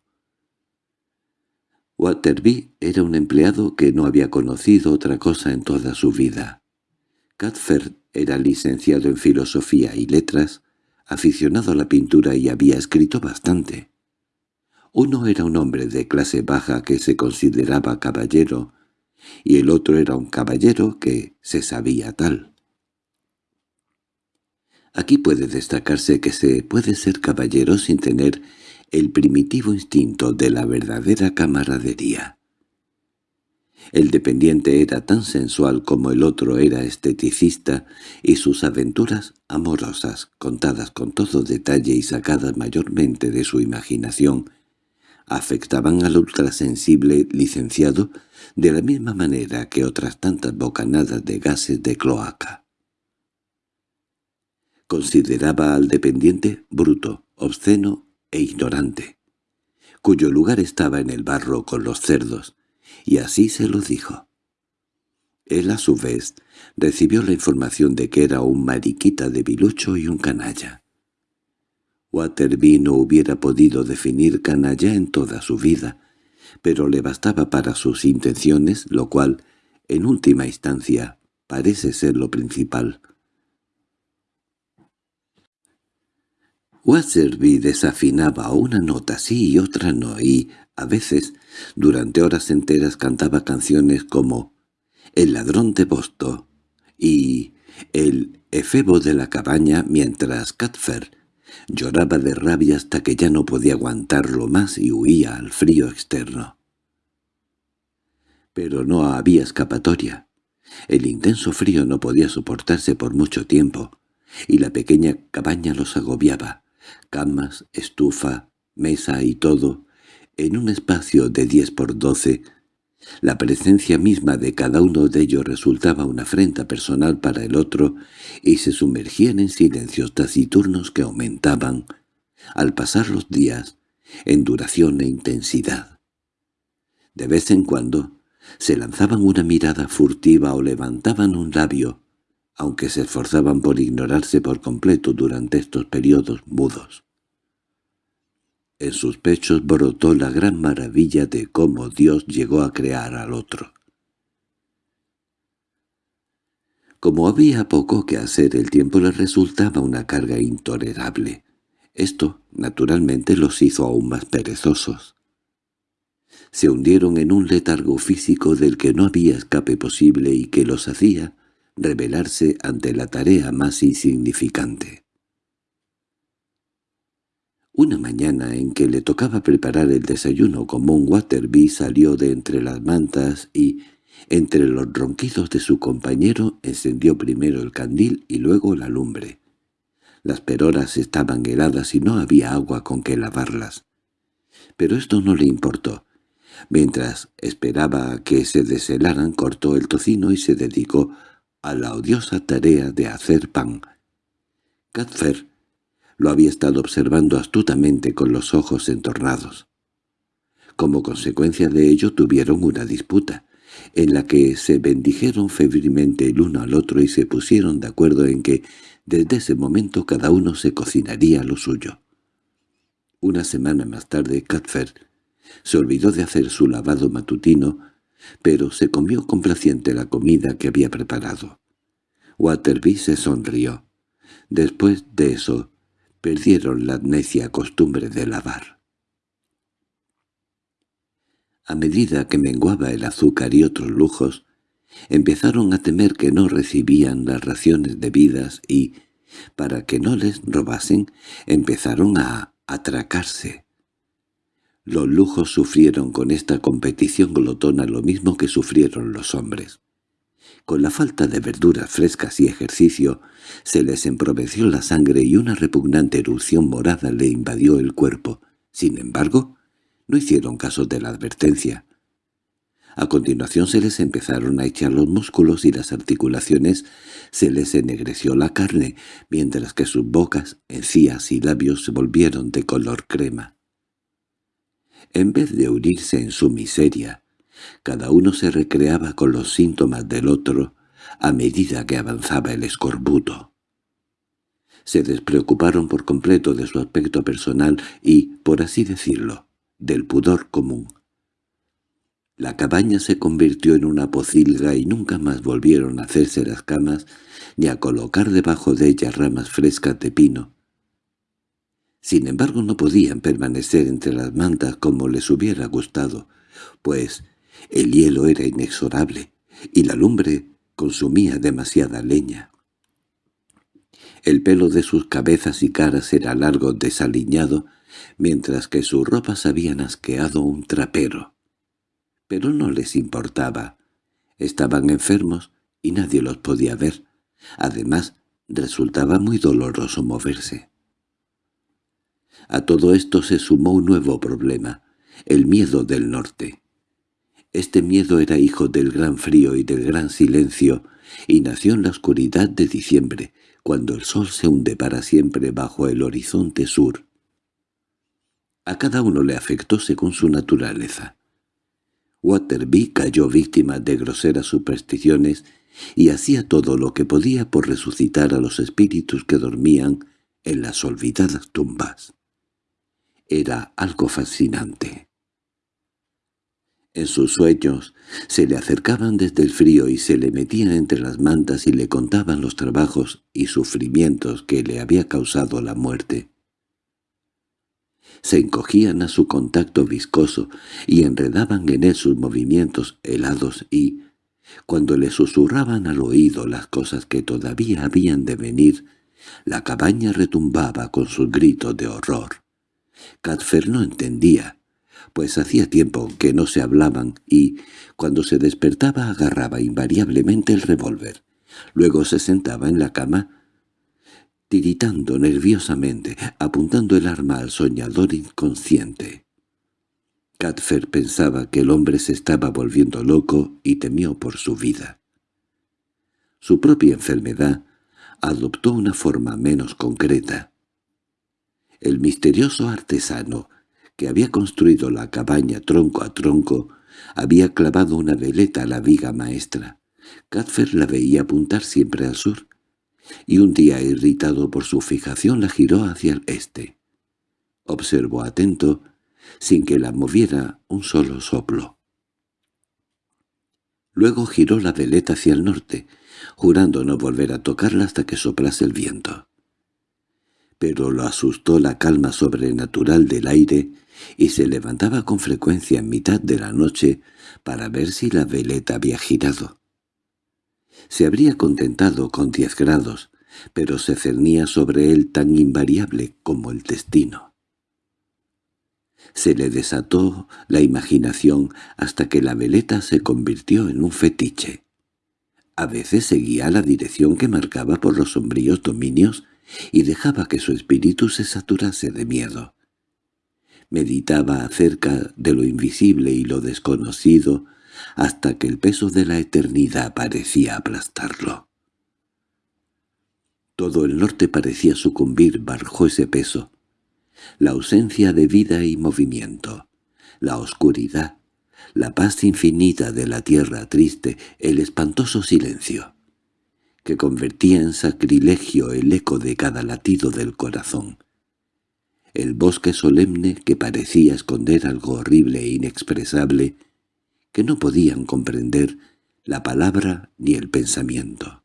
Waterby era un empleado que no había conocido otra cosa en toda su vida. Cuthbert era licenciado en filosofía y letras, aficionado a la pintura y había escrito bastante. Uno era un hombre de clase baja que se consideraba caballero, y el otro era un caballero que se sabía tal. Aquí puede destacarse que se puede ser caballero sin tener el primitivo instinto de la verdadera camaradería. El dependiente era tan sensual como el otro era esteticista, y sus aventuras amorosas, contadas con todo detalle y sacadas mayormente de su imaginación, afectaban al ultrasensible licenciado de la misma manera que otras tantas bocanadas de gases de cloaca. Consideraba al dependiente bruto, obsceno e ignorante, cuyo lugar estaba en el barro con los cerdos, y así se lo dijo. Él, a su vez, recibió la información de que era un mariquita de bilucho y un canalla. Waterby no hubiera podido definir canalla en toda su vida, pero le bastaba para sus intenciones, lo cual, en última instancia, parece ser lo principal. Wasserby desafinaba una nota sí y otra no, y, a veces, durante horas enteras cantaba canciones como «El ladrón de Bosto» y «El efebo de la cabaña» mientras Catfer lloraba de rabia hasta que ya no podía aguantarlo más y huía al frío externo. Pero no había escapatoria. El intenso frío no podía soportarse por mucho tiempo, y la pequeña cabaña los agobiaba camas, estufa, mesa y todo, en un espacio de diez por doce, la presencia misma de cada uno de ellos resultaba una afrenta personal para el otro y se sumergían en silencios taciturnos que aumentaban, al pasar los días, en duración e intensidad. De vez en cuando se lanzaban una mirada furtiva o levantaban un labio, aunque se esforzaban por ignorarse por completo durante estos periodos mudos. En sus pechos brotó la gran maravilla de cómo Dios llegó a crear al otro. Como había poco que hacer, el tiempo les resultaba una carga intolerable. Esto, naturalmente, los hizo aún más perezosos. Se hundieron en un letargo físico del que no había escape posible y que los hacía rebelarse ante la tarea más insignificante. Una mañana en que le tocaba preparar el desayuno común, Waterby salió de entre las mantas y, entre los ronquidos de su compañero, encendió primero el candil y luego la lumbre. Las peroras estaban heladas y no había agua con que lavarlas. Pero esto no le importó. Mientras esperaba que se deshelaran, cortó el tocino y se dedicó a la odiosa tarea de hacer pan. Cadfer lo había estado observando astutamente con los ojos entornados. Como consecuencia de ello tuvieron una disputa, en la que se bendijeron febrilmente el uno al otro y se pusieron de acuerdo en que desde ese momento cada uno se cocinaría lo suyo. Una semana más tarde Catfer se olvidó de hacer su lavado matutino, pero se comió complaciente la comida que había preparado. Waterby se sonrió. Después de eso, perdieron la necia costumbre de lavar. A medida que menguaba el azúcar y otros lujos, empezaron a temer que no recibían las raciones debidas y, para que no les robasen, empezaron a atracarse. Los lujos sufrieron con esta competición glotona lo mismo que sufrieron los hombres. Con la falta de verduras frescas y ejercicio, se les emproveció la sangre y una repugnante erupción morada le invadió el cuerpo. Sin embargo, no hicieron caso de la advertencia. A continuación se les empezaron a echar los músculos y las articulaciones, se les ennegreció la carne, mientras que sus bocas, encías y labios se volvieron de color crema. En vez de unirse en su miseria, cada uno se recreaba con los síntomas del otro a medida que avanzaba el escorbuto. Se despreocuparon por completo de su aspecto personal y, por así decirlo, del pudor común. La cabaña se convirtió en una pocilga y nunca más volvieron a hacerse las camas ni a colocar debajo de ellas ramas frescas de pino. Sin embargo no podían permanecer entre las mantas como les hubiera gustado, pues el hielo era inexorable, y la lumbre consumía demasiada leña. El pelo de sus cabezas y caras era largo desaliñado, mientras que sus ropas habían asqueado un trapero. Pero no les importaba. Estaban enfermos y nadie los podía ver. Además, resultaba muy doloroso moverse. A todo esto se sumó un nuevo problema, el miedo del norte. Este miedo era hijo del gran frío y del gran silencio, y nació en la oscuridad de diciembre, cuando el sol se hunde para siempre bajo el horizonte sur. A cada uno le afectó según su naturaleza. Waterby cayó víctima de groseras supersticiones y hacía todo lo que podía por resucitar a los espíritus que dormían en las olvidadas tumbas. Era algo fascinante. En sus sueños se le acercaban desde el frío y se le metían entre las mantas y le contaban los trabajos y sufrimientos que le había causado la muerte. Se encogían a su contacto viscoso y enredaban en él sus movimientos helados y, cuando le susurraban al oído las cosas que todavía habían de venir, la cabaña retumbaba con sus gritos de horror. Cadfer no entendía pues hacía tiempo que no se hablaban y, cuando se despertaba agarraba invariablemente el revólver. Luego se sentaba en la cama, tiritando nerviosamente, apuntando el arma al soñador inconsciente. Cadfer pensaba que el hombre se estaba volviendo loco y temió por su vida. Su propia enfermedad adoptó una forma menos concreta. El misterioso artesano que había construido la cabaña tronco a tronco, había clavado una veleta a la viga maestra. Cadfer la veía apuntar siempre al sur, y un día, irritado por su fijación, la giró hacia el este. Observó atento, sin que la moviera un solo soplo. Luego giró la veleta hacia el norte, jurando no volver a tocarla hasta que soplase el viento. Pero lo asustó la calma sobrenatural del aire y se levantaba con frecuencia en mitad de la noche para ver si la veleta había girado. Se habría contentado con diez grados, pero se cernía sobre él tan invariable como el destino. Se le desató la imaginación hasta que la veleta se convirtió en un fetiche. A veces seguía la dirección que marcaba por los sombríos dominios y dejaba que su espíritu se saturase de miedo. Meditaba acerca de lo invisible y lo desconocido hasta que el peso de la eternidad parecía aplastarlo. Todo el norte parecía sucumbir bajo ese peso. La ausencia de vida y movimiento, la oscuridad, la paz infinita de la tierra triste, el espantoso silencio, que convertía en sacrilegio el eco de cada latido del corazón. El bosque solemne que parecía esconder algo horrible e inexpresable, que no podían comprender la palabra ni el pensamiento.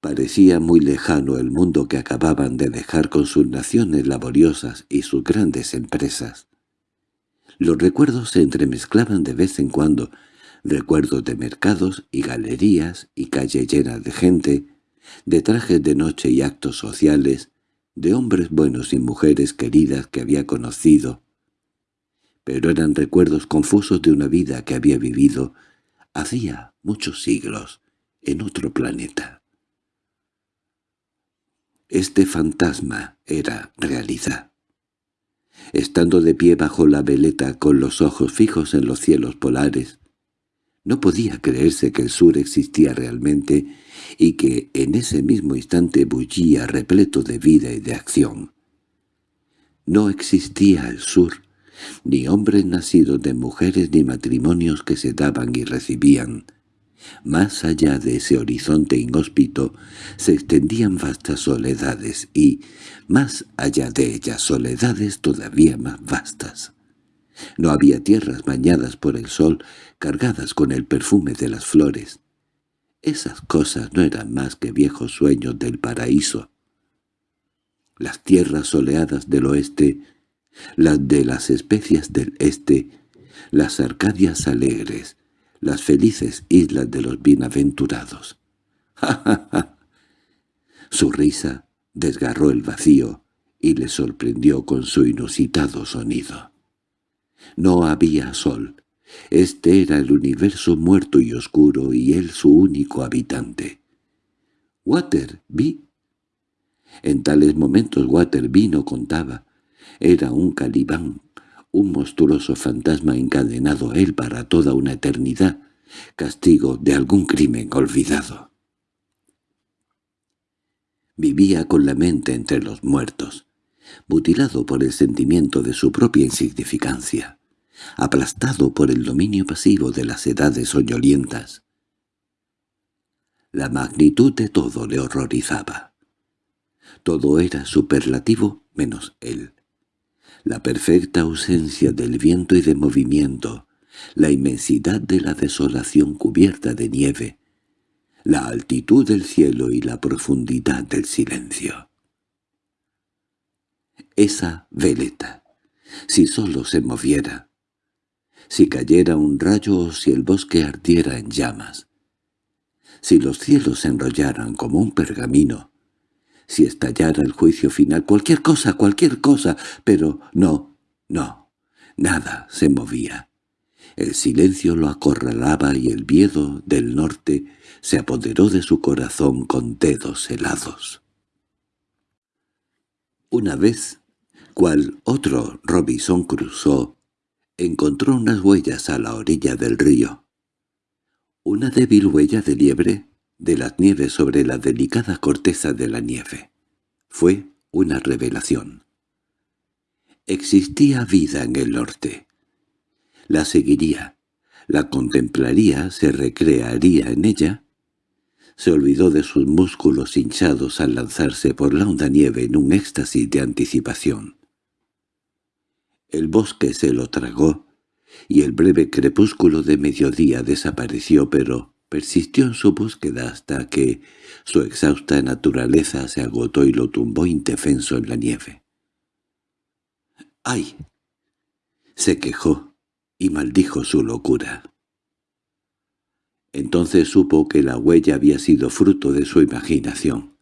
Parecía muy lejano el mundo que acababan de dejar con sus naciones laboriosas y sus grandes empresas. Los recuerdos se entremezclaban de vez en cuando, recuerdos de mercados y galerías y calle llenas de gente, de trajes de noche y actos sociales, de hombres buenos y mujeres queridas que había conocido, pero eran recuerdos confusos de una vida que había vivido hacía muchos siglos en otro planeta. Este fantasma era realidad. Estando de pie bajo la veleta con los ojos fijos en los cielos polares, no podía creerse que el sur existía realmente y que en ese mismo instante bullía repleto de vida y de acción. No existía el sur, ni hombres nacidos de mujeres ni matrimonios que se daban y recibían. Más allá de ese horizonte inhóspito se extendían vastas soledades y, más allá de ellas, soledades todavía más vastas. No había tierras bañadas por el sol, cargadas con el perfume de las flores. Esas cosas no eran más que viejos sueños del paraíso. Las tierras soleadas del oeste, las de las especias del este, las Arcadias alegres, las felices islas de los bienaventurados. ¡Ja, ja, ja! Su risa desgarró el vacío y le sorprendió con su inusitado sonido. No había sol. Este era el universo muerto y oscuro y él su único habitante. Waterby. En tales momentos Waterby no contaba. Era un calibán, un monstruoso fantasma encadenado él para toda una eternidad, castigo de algún crimen olvidado. Vivía con la mente entre los muertos, mutilado por el sentimiento de su propia insignificancia, aplastado por el dominio pasivo de las edades soñolientas. La magnitud de todo le horrorizaba. Todo era superlativo menos él. La perfecta ausencia del viento y de movimiento, la inmensidad de la desolación cubierta de nieve, la altitud del cielo y la profundidad del silencio. Esa veleta, si sólo se moviera, si cayera un rayo o si el bosque ardiera en llamas, si los cielos se enrollaran como un pergamino, si estallara el juicio final, cualquier cosa, cualquier cosa, pero no, no, nada se movía. El silencio lo acorralaba y el miedo del norte se apoderó de su corazón con dedos helados. Una vez, cual otro Robinson cruzó, encontró unas huellas a la orilla del río. Una débil huella de liebre de las nieves sobre la delicada corteza de la nieve. Fue una revelación. Existía vida en el norte. La seguiría, la contemplaría, se recrearía en ella. Se olvidó de sus músculos hinchados al lanzarse por la honda nieve en un éxtasis de anticipación. El bosque se lo tragó, y el breve crepúsculo de mediodía desapareció, pero persistió en su búsqueda hasta que su exhausta naturaleza se agotó y lo tumbó indefenso en la nieve. —¡Ay! se quejó y maldijo su locura. Entonces supo que la huella había sido fruto de su imaginación.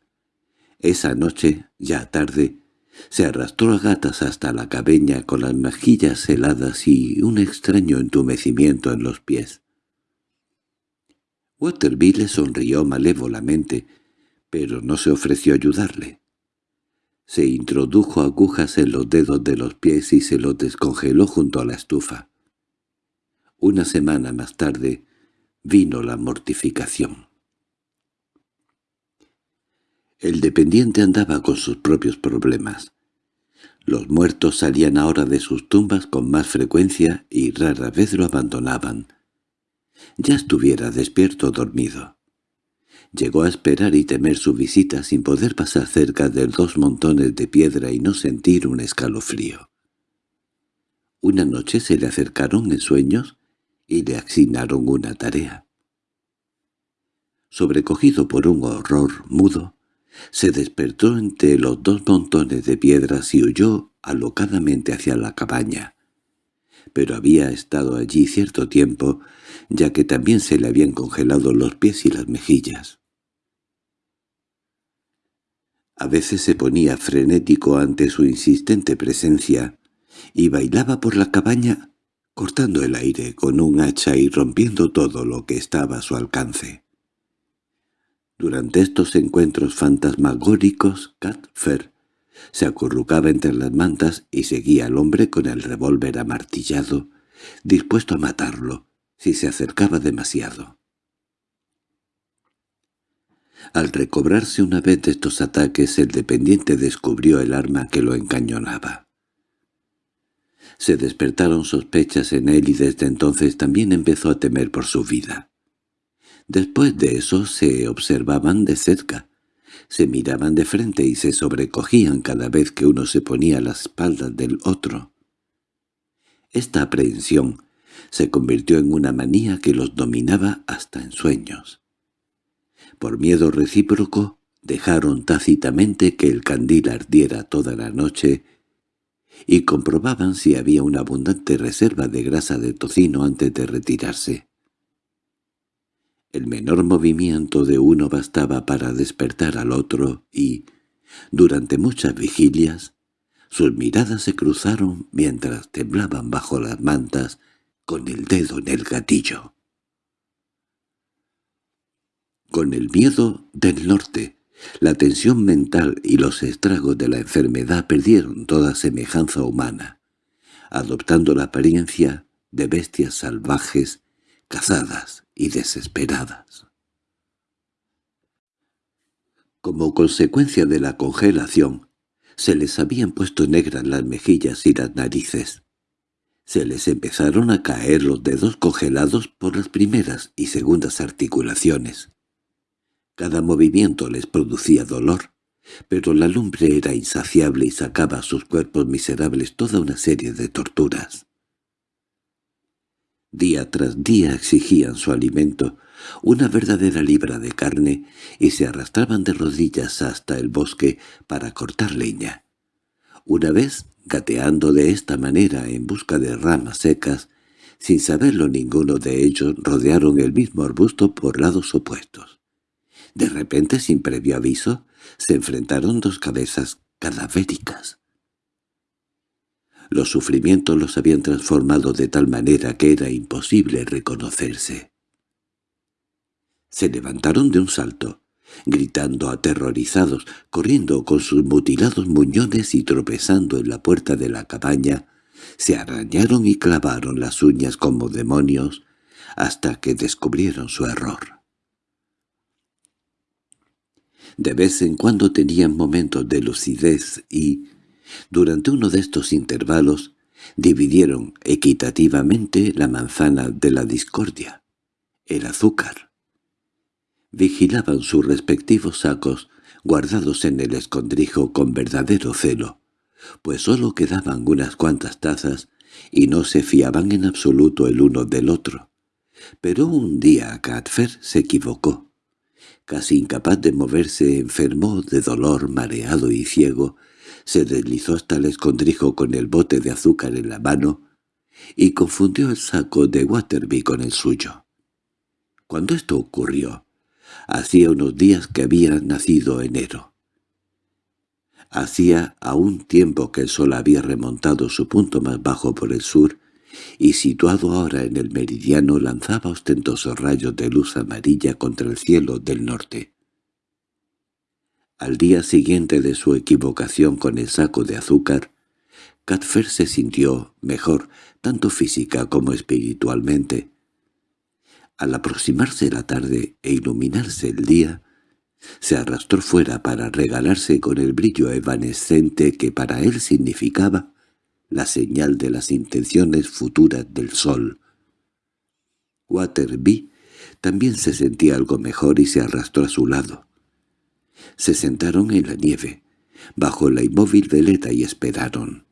Esa noche, ya tarde, Se arrastró a gatas hasta la cabeña con las mejillas heladas y un extraño entumecimiento en los pies. Waterby le sonrió malévolamente, pero no se ofreció ayudarle. Se introdujo agujas en los dedos de los pies y se los descongeló junto a la estufa. Una semana más tarde vino la mortificación. El dependiente andaba con sus propios problemas. Los muertos salían ahora de sus tumbas con más frecuencia y rara vez lo abandonaban. Ya estuviera despierto o dormido. Llegó a esperar y temer su visita sin poder pasar cerca de dos montones de piedra y no sentir un escalofrío. Una noche se le acercaron en sueños y le asignaron una tarea. Sobrecogido por un horror mudo, se despertó entre los dos montones de piedras y huyó alocadamente hacia la cabaña. Pero había estado allí cierto tiempo, ya que también se le habían congelado los pies y las mejillas. A veces se ponía frenético ante su insistente presencia y bailaba por la cabaña cortando el aire con un hacha y rompiendo todo lo que estaba a su alcance. Durante estos encuentros fantasmagóricos, Catfer se acurrucaba entre las mantas y seguía al hombre con el revólver amartillado, dispuesto a matarlo si se acercaba demasiado. Al recobrarse una vez de estos ataques, el dependiente descubrió el arma que lo encañonaba. Se despertaron sospechas en él y desde entonces también empezó a temer por su vida. Después de eso se observaban de cerca, se miraban de frente y se sobrecogían cada vez que uno se ponía a la espalda del otro. Esta aprehensión se convirtió en una manía que los dominaba hasta en sueños. Por miedo recíproco, dejaron tácitamente que el candil ardiera toda la noche y comprobaban si había una abundante reserva de grasa de tocino antes de retirarse. El menor movimiento de uno bastaba para despertar al otro y, durante muchas vigilias, sus miradas se cruzaron mientras temblaban bajo las mantas con el dedo en el gatillo. Con el miedo del norte, la tensión mental y los estragos de la enfermedad perdieron toda semejanza humana, adoptando la apariencia de bestias salvajes, cazadas y desesperadas. Como consecuencia de la congelación, se les habían puesto negras las mejillas y las narices. Se les empezaron a caer los dedos congelados por las primeras y segundas articulaciones. Cada movimiento les producía dolor, pero la lumbre era insaciable y sacaba a sus cuerpos miserables toda una serie de torturas. Día tras día exigían su alimento, una verdadera libra de carne, y se arrastraban de rodillas hasta el bosque para cortar leña. Una vez, gateando de esta manera en busca de ramas secas, sin saberlo ninguno de ellos rodearon el mismo arbusto por lados opuestos. De repente, sin previo aviso, se enfrentaron dos cabezas cadavéricas. Los sufrimientos los habían transformado de tal manera que era imposible reconocerse. Se levantaron de un salto, gritando aterrorizados, corriendo con sus mutilados muñones y tropezando en la puerta de la cabaña, se arañaron y clavaron las uñas como demonios hasta que descubrieron su error. De vez en cuando tenían momentos de lucidez y, durante uno de estos intervalos, dividieron equitativamente la manzana de la discordia, el azúcar. Vigilaban sus respectivos sacos, guardados en el escondrijo con verdadero celo, pues sólo quedaban unas cuantas tazas y no se fiaban en absoluto el uno del otro. Pero un día Catfer se equivocó. Casi incapaz de moverse, enfermó de dolor, mareado y ciego, se deslizó hasta el escondrijo con el bote de azúcar en la mano y confundió el saco de Waterby con el suyo. Cuando esto ocurrió, hacía unos días que había nacido enero. Hacía aún tiempo que el sol había remontado su punto más bajo por el sur, y situado ahora en el meridiano lanzaba ostentosos rayos de luz amarilla contra el cielo del norte. Al día siguiente de su equivocación con el saco de azúcar, Catfer se sintió mejor, tanto física como espiritualmente. Al aproximarse la tarde e iluminarse el día, se arrastró fuera para regalarse con el brillo evanescente que para él significaba la señal de las intenciones futuras del sol. Waterby también se sentía algo mejor y se arrastró a su lado. Se sentaron en la nieve, bajo la inmóvil veleta y esperaron.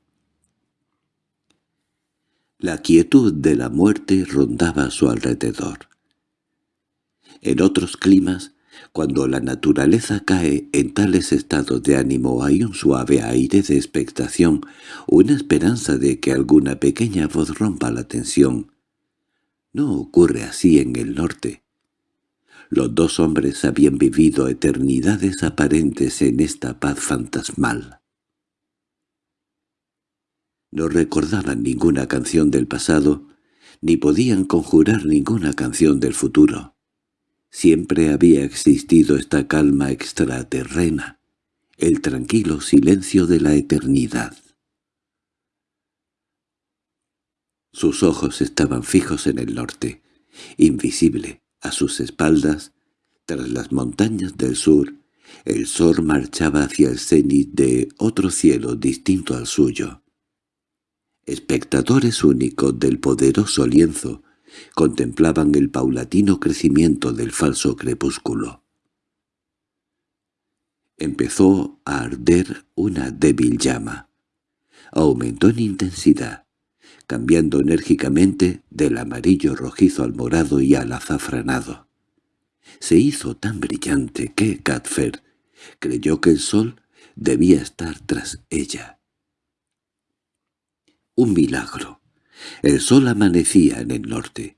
La quietud de la muerte rondaba a su alrededor. En otros climas, cuando la naturaleza cae en tales estados de ánimo hay un suave aire de expectación, una esperanza de que alguna pequeña voz rompa la tensión. No ocurre así en el norte. Los dos hombres habían vivido eternidades aparentes en esta paz fantasmal. No recordaban ninguna canción del pasado, ni podían conjurar ninguna canción del futuro. Siempre había existido esta calma extraterrena, el tranquilo silencio de la eternidad. Sus ojos estaban fijos en el norte, invisible, a sus espaldas, tras las montañas del sur, el sol marchaba hacia el cenit de otro cielo distinto al suyo. Espectadores únicos del poderoso lienzo, contemplaban el paulatino crecimiento del falso crepúsculo. Empezó a arder una débil llama. Aumentó en intensidad, cambiando enérgicamente del amarillo rojizo al morado y al azafranado. Se hizo tan brillante que Catfer creyó que el sol debía estar tras ella. Un milagro. El sol amanecía en el norte.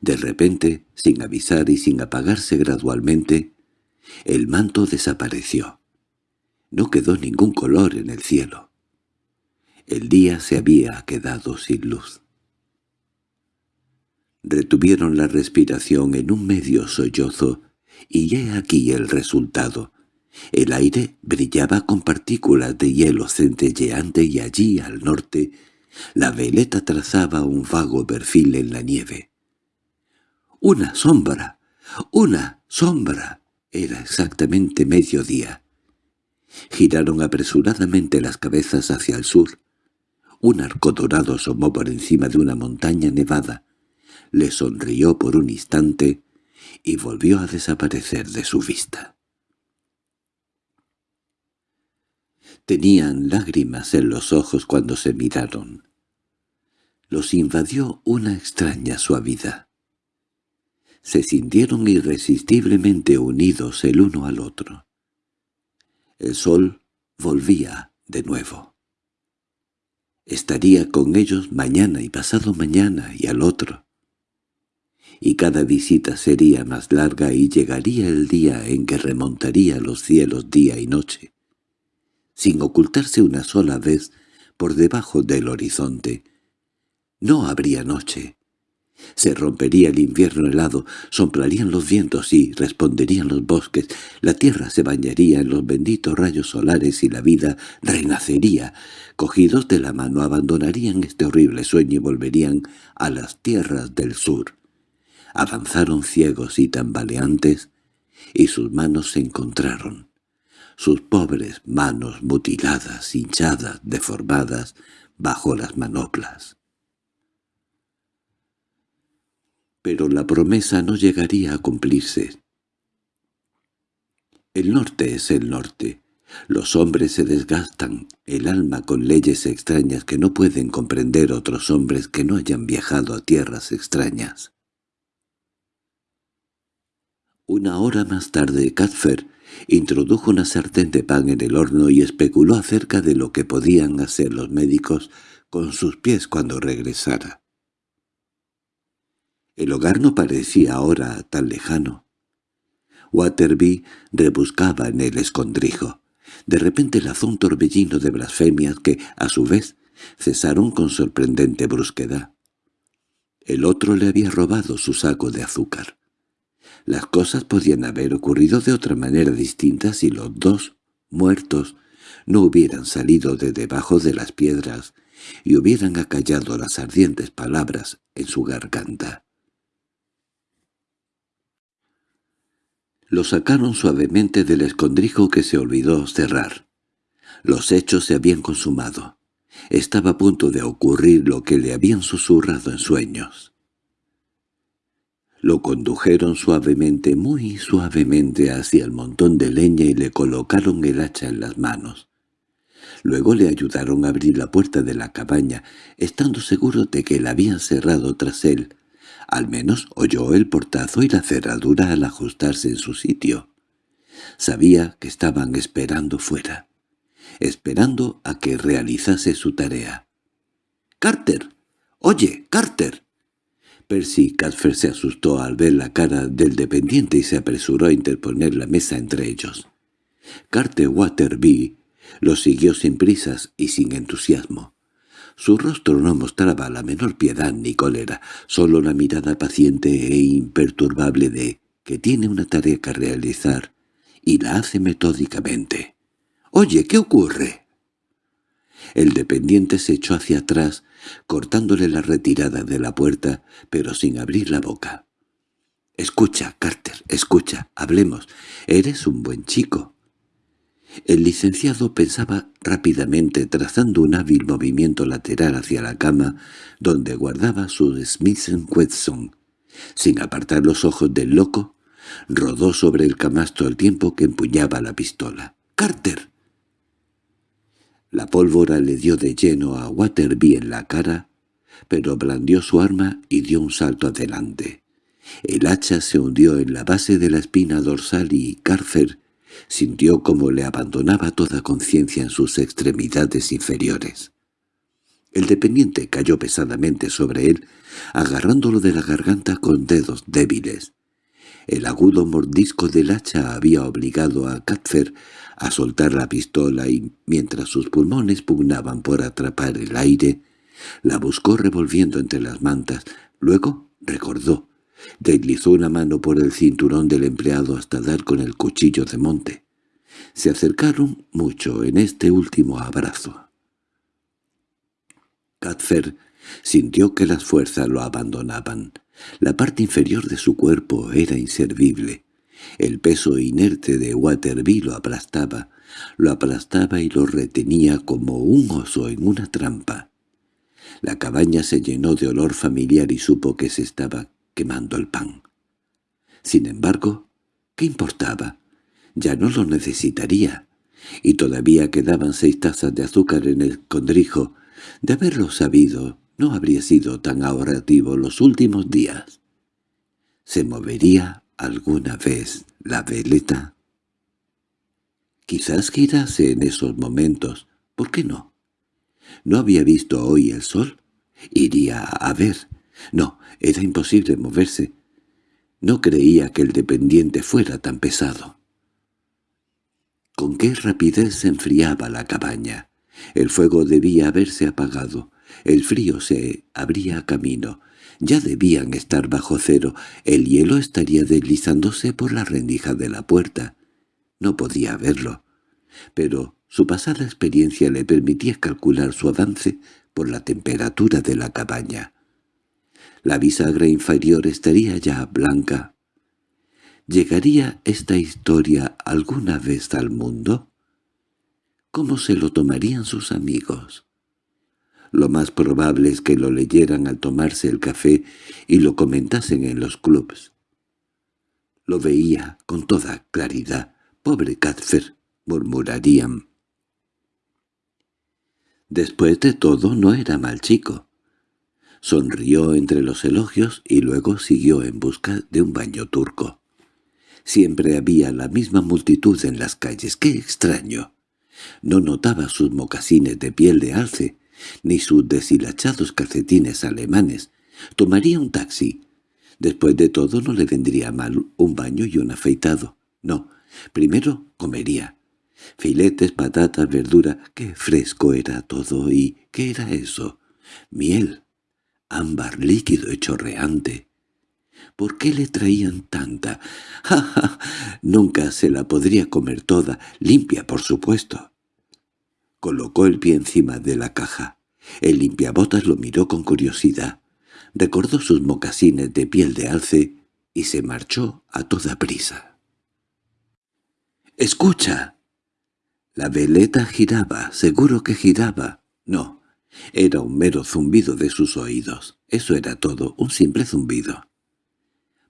De repente, sin avisar y sin apagarse gradualmente, el manto desapareció. No quedó ningún color en el cielo. El día se había quedado sin luz. Retuvieron la respiración en un medio sollozo, y he aquí el resultado. El aire brillaba con partículas de hielo centelleante y allí, al norte, la veleta trazaba un vago perfil en la nieve. ¡Una sombra! ¡Una sombra! Era exactamente mediodía. Giraron apresuradamente las cabezas hacia el sur. Un arco dorado asomó por encima de una montaña nevada. Le sonrió por un instante y volvió a desaparecer de su vista. Tenían lágrimas en los ojos cuando se miraron los invadió una extraña suavidad. Se sintieron irresistiblemente unidos el uno al otro. El sol volvía de nuevo. Estaría con ellos mañana y pasado mañana y al otro. Y cada visita sería más larga y llegaría el día en que remontaría los cielos día y noche, sin ocultarse una sola vez por debajo del horizonte, no habría noche. Se rompería el invierno helado, soplarían los vientos y responderían los bosques, la tierra se bañaría en los benditos rayos solares y la vida renacería. Cogidos de la mano abandonarían este horrible sueño y volverían a las tierras del sur. Avanzaron ciegos y tambaleantes, y sus manos se encontraron. Sus pobres manos mutiladas, hinchadas, deformadas, bajo las manoplas. Pero la promesa no llegaría a cumplirse. El norte es el norte. Los hombres se desgastan el alma con leyes extrañas que no pueden comprender otros hombres que no hayan viajado a tierras extrañas. Una hora más tarde Cadfer introdujo una sartén de pan en el horno y especuló acerca de lo que podían hacer los médicos con sus pies cuando regresara. El hogar no parecía ahora tan lejano. Waterby rebuscaba en el escondrijo. De repente lanzó un torbellino de blasfemias que, a su vez, cesaron con sorprendente brusquedad. El otro le había robado su saco de azúcar. Las cosas podían haber ocurrido de otra manera distinta si los dos, muertos, no hubieran salido de debajo de las piedras y hubieran acallado las ardientes palabras en su garganta. Lo sacaron suavemente del escondrijo que se olvidó cerrar. Los hechos se habían consumado. Estaba a punto de ocurrir lo que le habían susurrado en sueños. Lo condujeron suavemente, muy suavemente, hacia el montón de leña y le colocaron el hacha en las manos. Luego le ayudaron a abrir la puerta de la cabaña, estando seguro de que la habían cerrado tras él. Al menos oyó el portazo y la cerradura al ajustarse en su sitio. Sabía que estaban esperando fuera, esperando a que realizase su tarea. —¡Carter! ¡Oye, Carter! Percy Cadfer se asustó al ver la cara del dependiente y se apresuró a interponer la mesa entre ellos. Carter Waterby lo siguió sin prisas y sin entusiasmo. Su rostro no mostraba la menor piedad ni cólera, solo la mirada paciente e imperturbable de que tiene una tarea que realizar y la hace metódicamente. —Oye, ¿qué ocurre? El dependiente se echó hacia atrás, cortándole la retirada de la puerta, pero sin abrir la boca. —Escucha, Carter, escucha, hablemos. Eres un buen chico. El licenciado pensaba rápidamente trazando un hábil movimiento lateral hacia la cama donde guardaba su Smith Wesson. Sin apartar los ojos del loco, rodó sobre el camastro al tiempo que empuñaba la pistola. —¡Carter! La pólvora le dio de lleno a Waterby en la cara, pero blandió su arma y dio un salto adelante. El hacha se hundió en la base de la espina dorsal y Carfer Sintió como le abandonaba toda conciencia en sus extremidades inferiores. El dependiente cayó pesadamente sobre él, agarrándolo de la garganta con dedos débiles. El agudo mordisco del hacha había obligado a Catfer a soltar la pistola y, mientras sus pulmones pugnaban por atrapar el aire, la buscó revolviendo entre las mantas. Luego recordó Deslizó una mano por el cinturón del empleado hasta dar con el cuchillo de monte. Se acercaron mucho en este último abrazo. Catfer sintió que las fuerzas lo abandonaban. La parte inferior de su cuerpo era inservible. El peso inerte de Waterby lo aplastaba, lo aplastaba y lo retenía como un oso en una trampa. La cabaña se llenó de olor familiar y supo que se estaba quemando el pan. Sin embargo, ¿qué importaba? Ya no lo necesitaría. Y todavía quedaban seis tazas de azúcar en el condrijo. De haberlo sabido, no habría sido tan ahorrativo los últimos días. ¿Se movería alguna vez la veleta? Quizás girase en esos momentos. ¿Por qué no? ¿No había visto hoy el sol? Iría a ver. No, era imposible moverse. No creía que el dependiente fuera tan pesado. Con qué rapidez se enfriaba la cabaña. El fuego debía haberse apagado. El frío se abría camino. Ya debían estar bajo cero. El hielo estaría deslizándose por la rendija de la puerta. No podía verlo. Pero su pasada experiencia le permitía calcular su avance por la temperatura de la cabaña. La bisagra inferior estaría ya blanca. ¿Llegaría esta historia alguna vez al mundo? ¿Cómo se lo tomarían sus amigos? Lo más probable es que lo leyeran al tomarse el café y lo comentasen en los clubs. Lo veía con toda claridad. «Pobre Catfer», murmurarían. Después de todo no era mal chico. Sonrió entre los elogios y luego siguió en busca de un baño turco. Siempre había la misma multitud en las calles. ¡Qué extraño! No notaba sus mocasines de piel de alce, ni sus deshilachados calcetines alemanes. Tomaría un taxi. Después de todo no le vendría mal un baño y un afeitado. No, primero comería. Filetes, patatas, verdura, qué fresco era todo, y ¿qué era eso? Miel, ámbar líquido y chorreante. ¿Por qué le traían tanta? ¡Ja, ja! Nunca se la podría comer toda, limpia, por supuesto. Colocó el pie encima de la caja. El limpiabotas lo miró con curiosidad. Recordó sus mocasines de piel de alce y se marchó a toda prisa. —¡Escucha! La veleta giraba, seguro que giraba. No, era un mero zumbido de sus oídos. Eso era todo, un simple zumbido.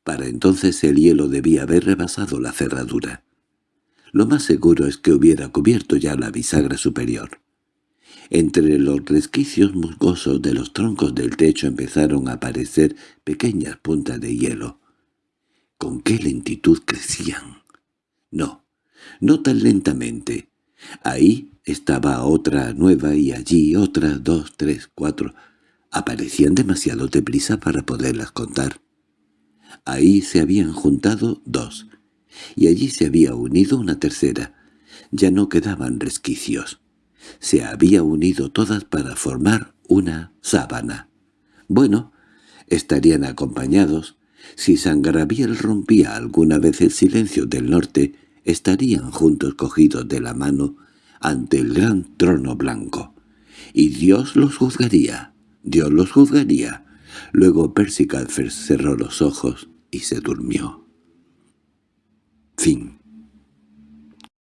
Para entonces el hielo debía haber rebasado la cerradura. Lo más seguro es que hubiera cubierto ya la bisagra superior. Entre los resquicios musgosos de los troncos del techo empezaron a aparecer pequeñas puntas de hielo. ¿Con qué lentitud crecían? No, no tan lentamente. Ahí estaba otra nueva y allí otra, dos, tres, cuatro. Aparecían demasiado deprisa para poderlas contar. Ahí se habían juntado dos, y allí se había unido una tercera. Ya no quedaban resquicios. Se había unido todas para formar una sábana. Bueno, estarían acompañados. Si San rompía alguna vez el silencio del norte, estarían juntos cogidos de la mano ante el gran trono blanco. Y Dios los juzgaría, Dios los juzgaría. Luego Percy cerró los ojos y se durmió. Fin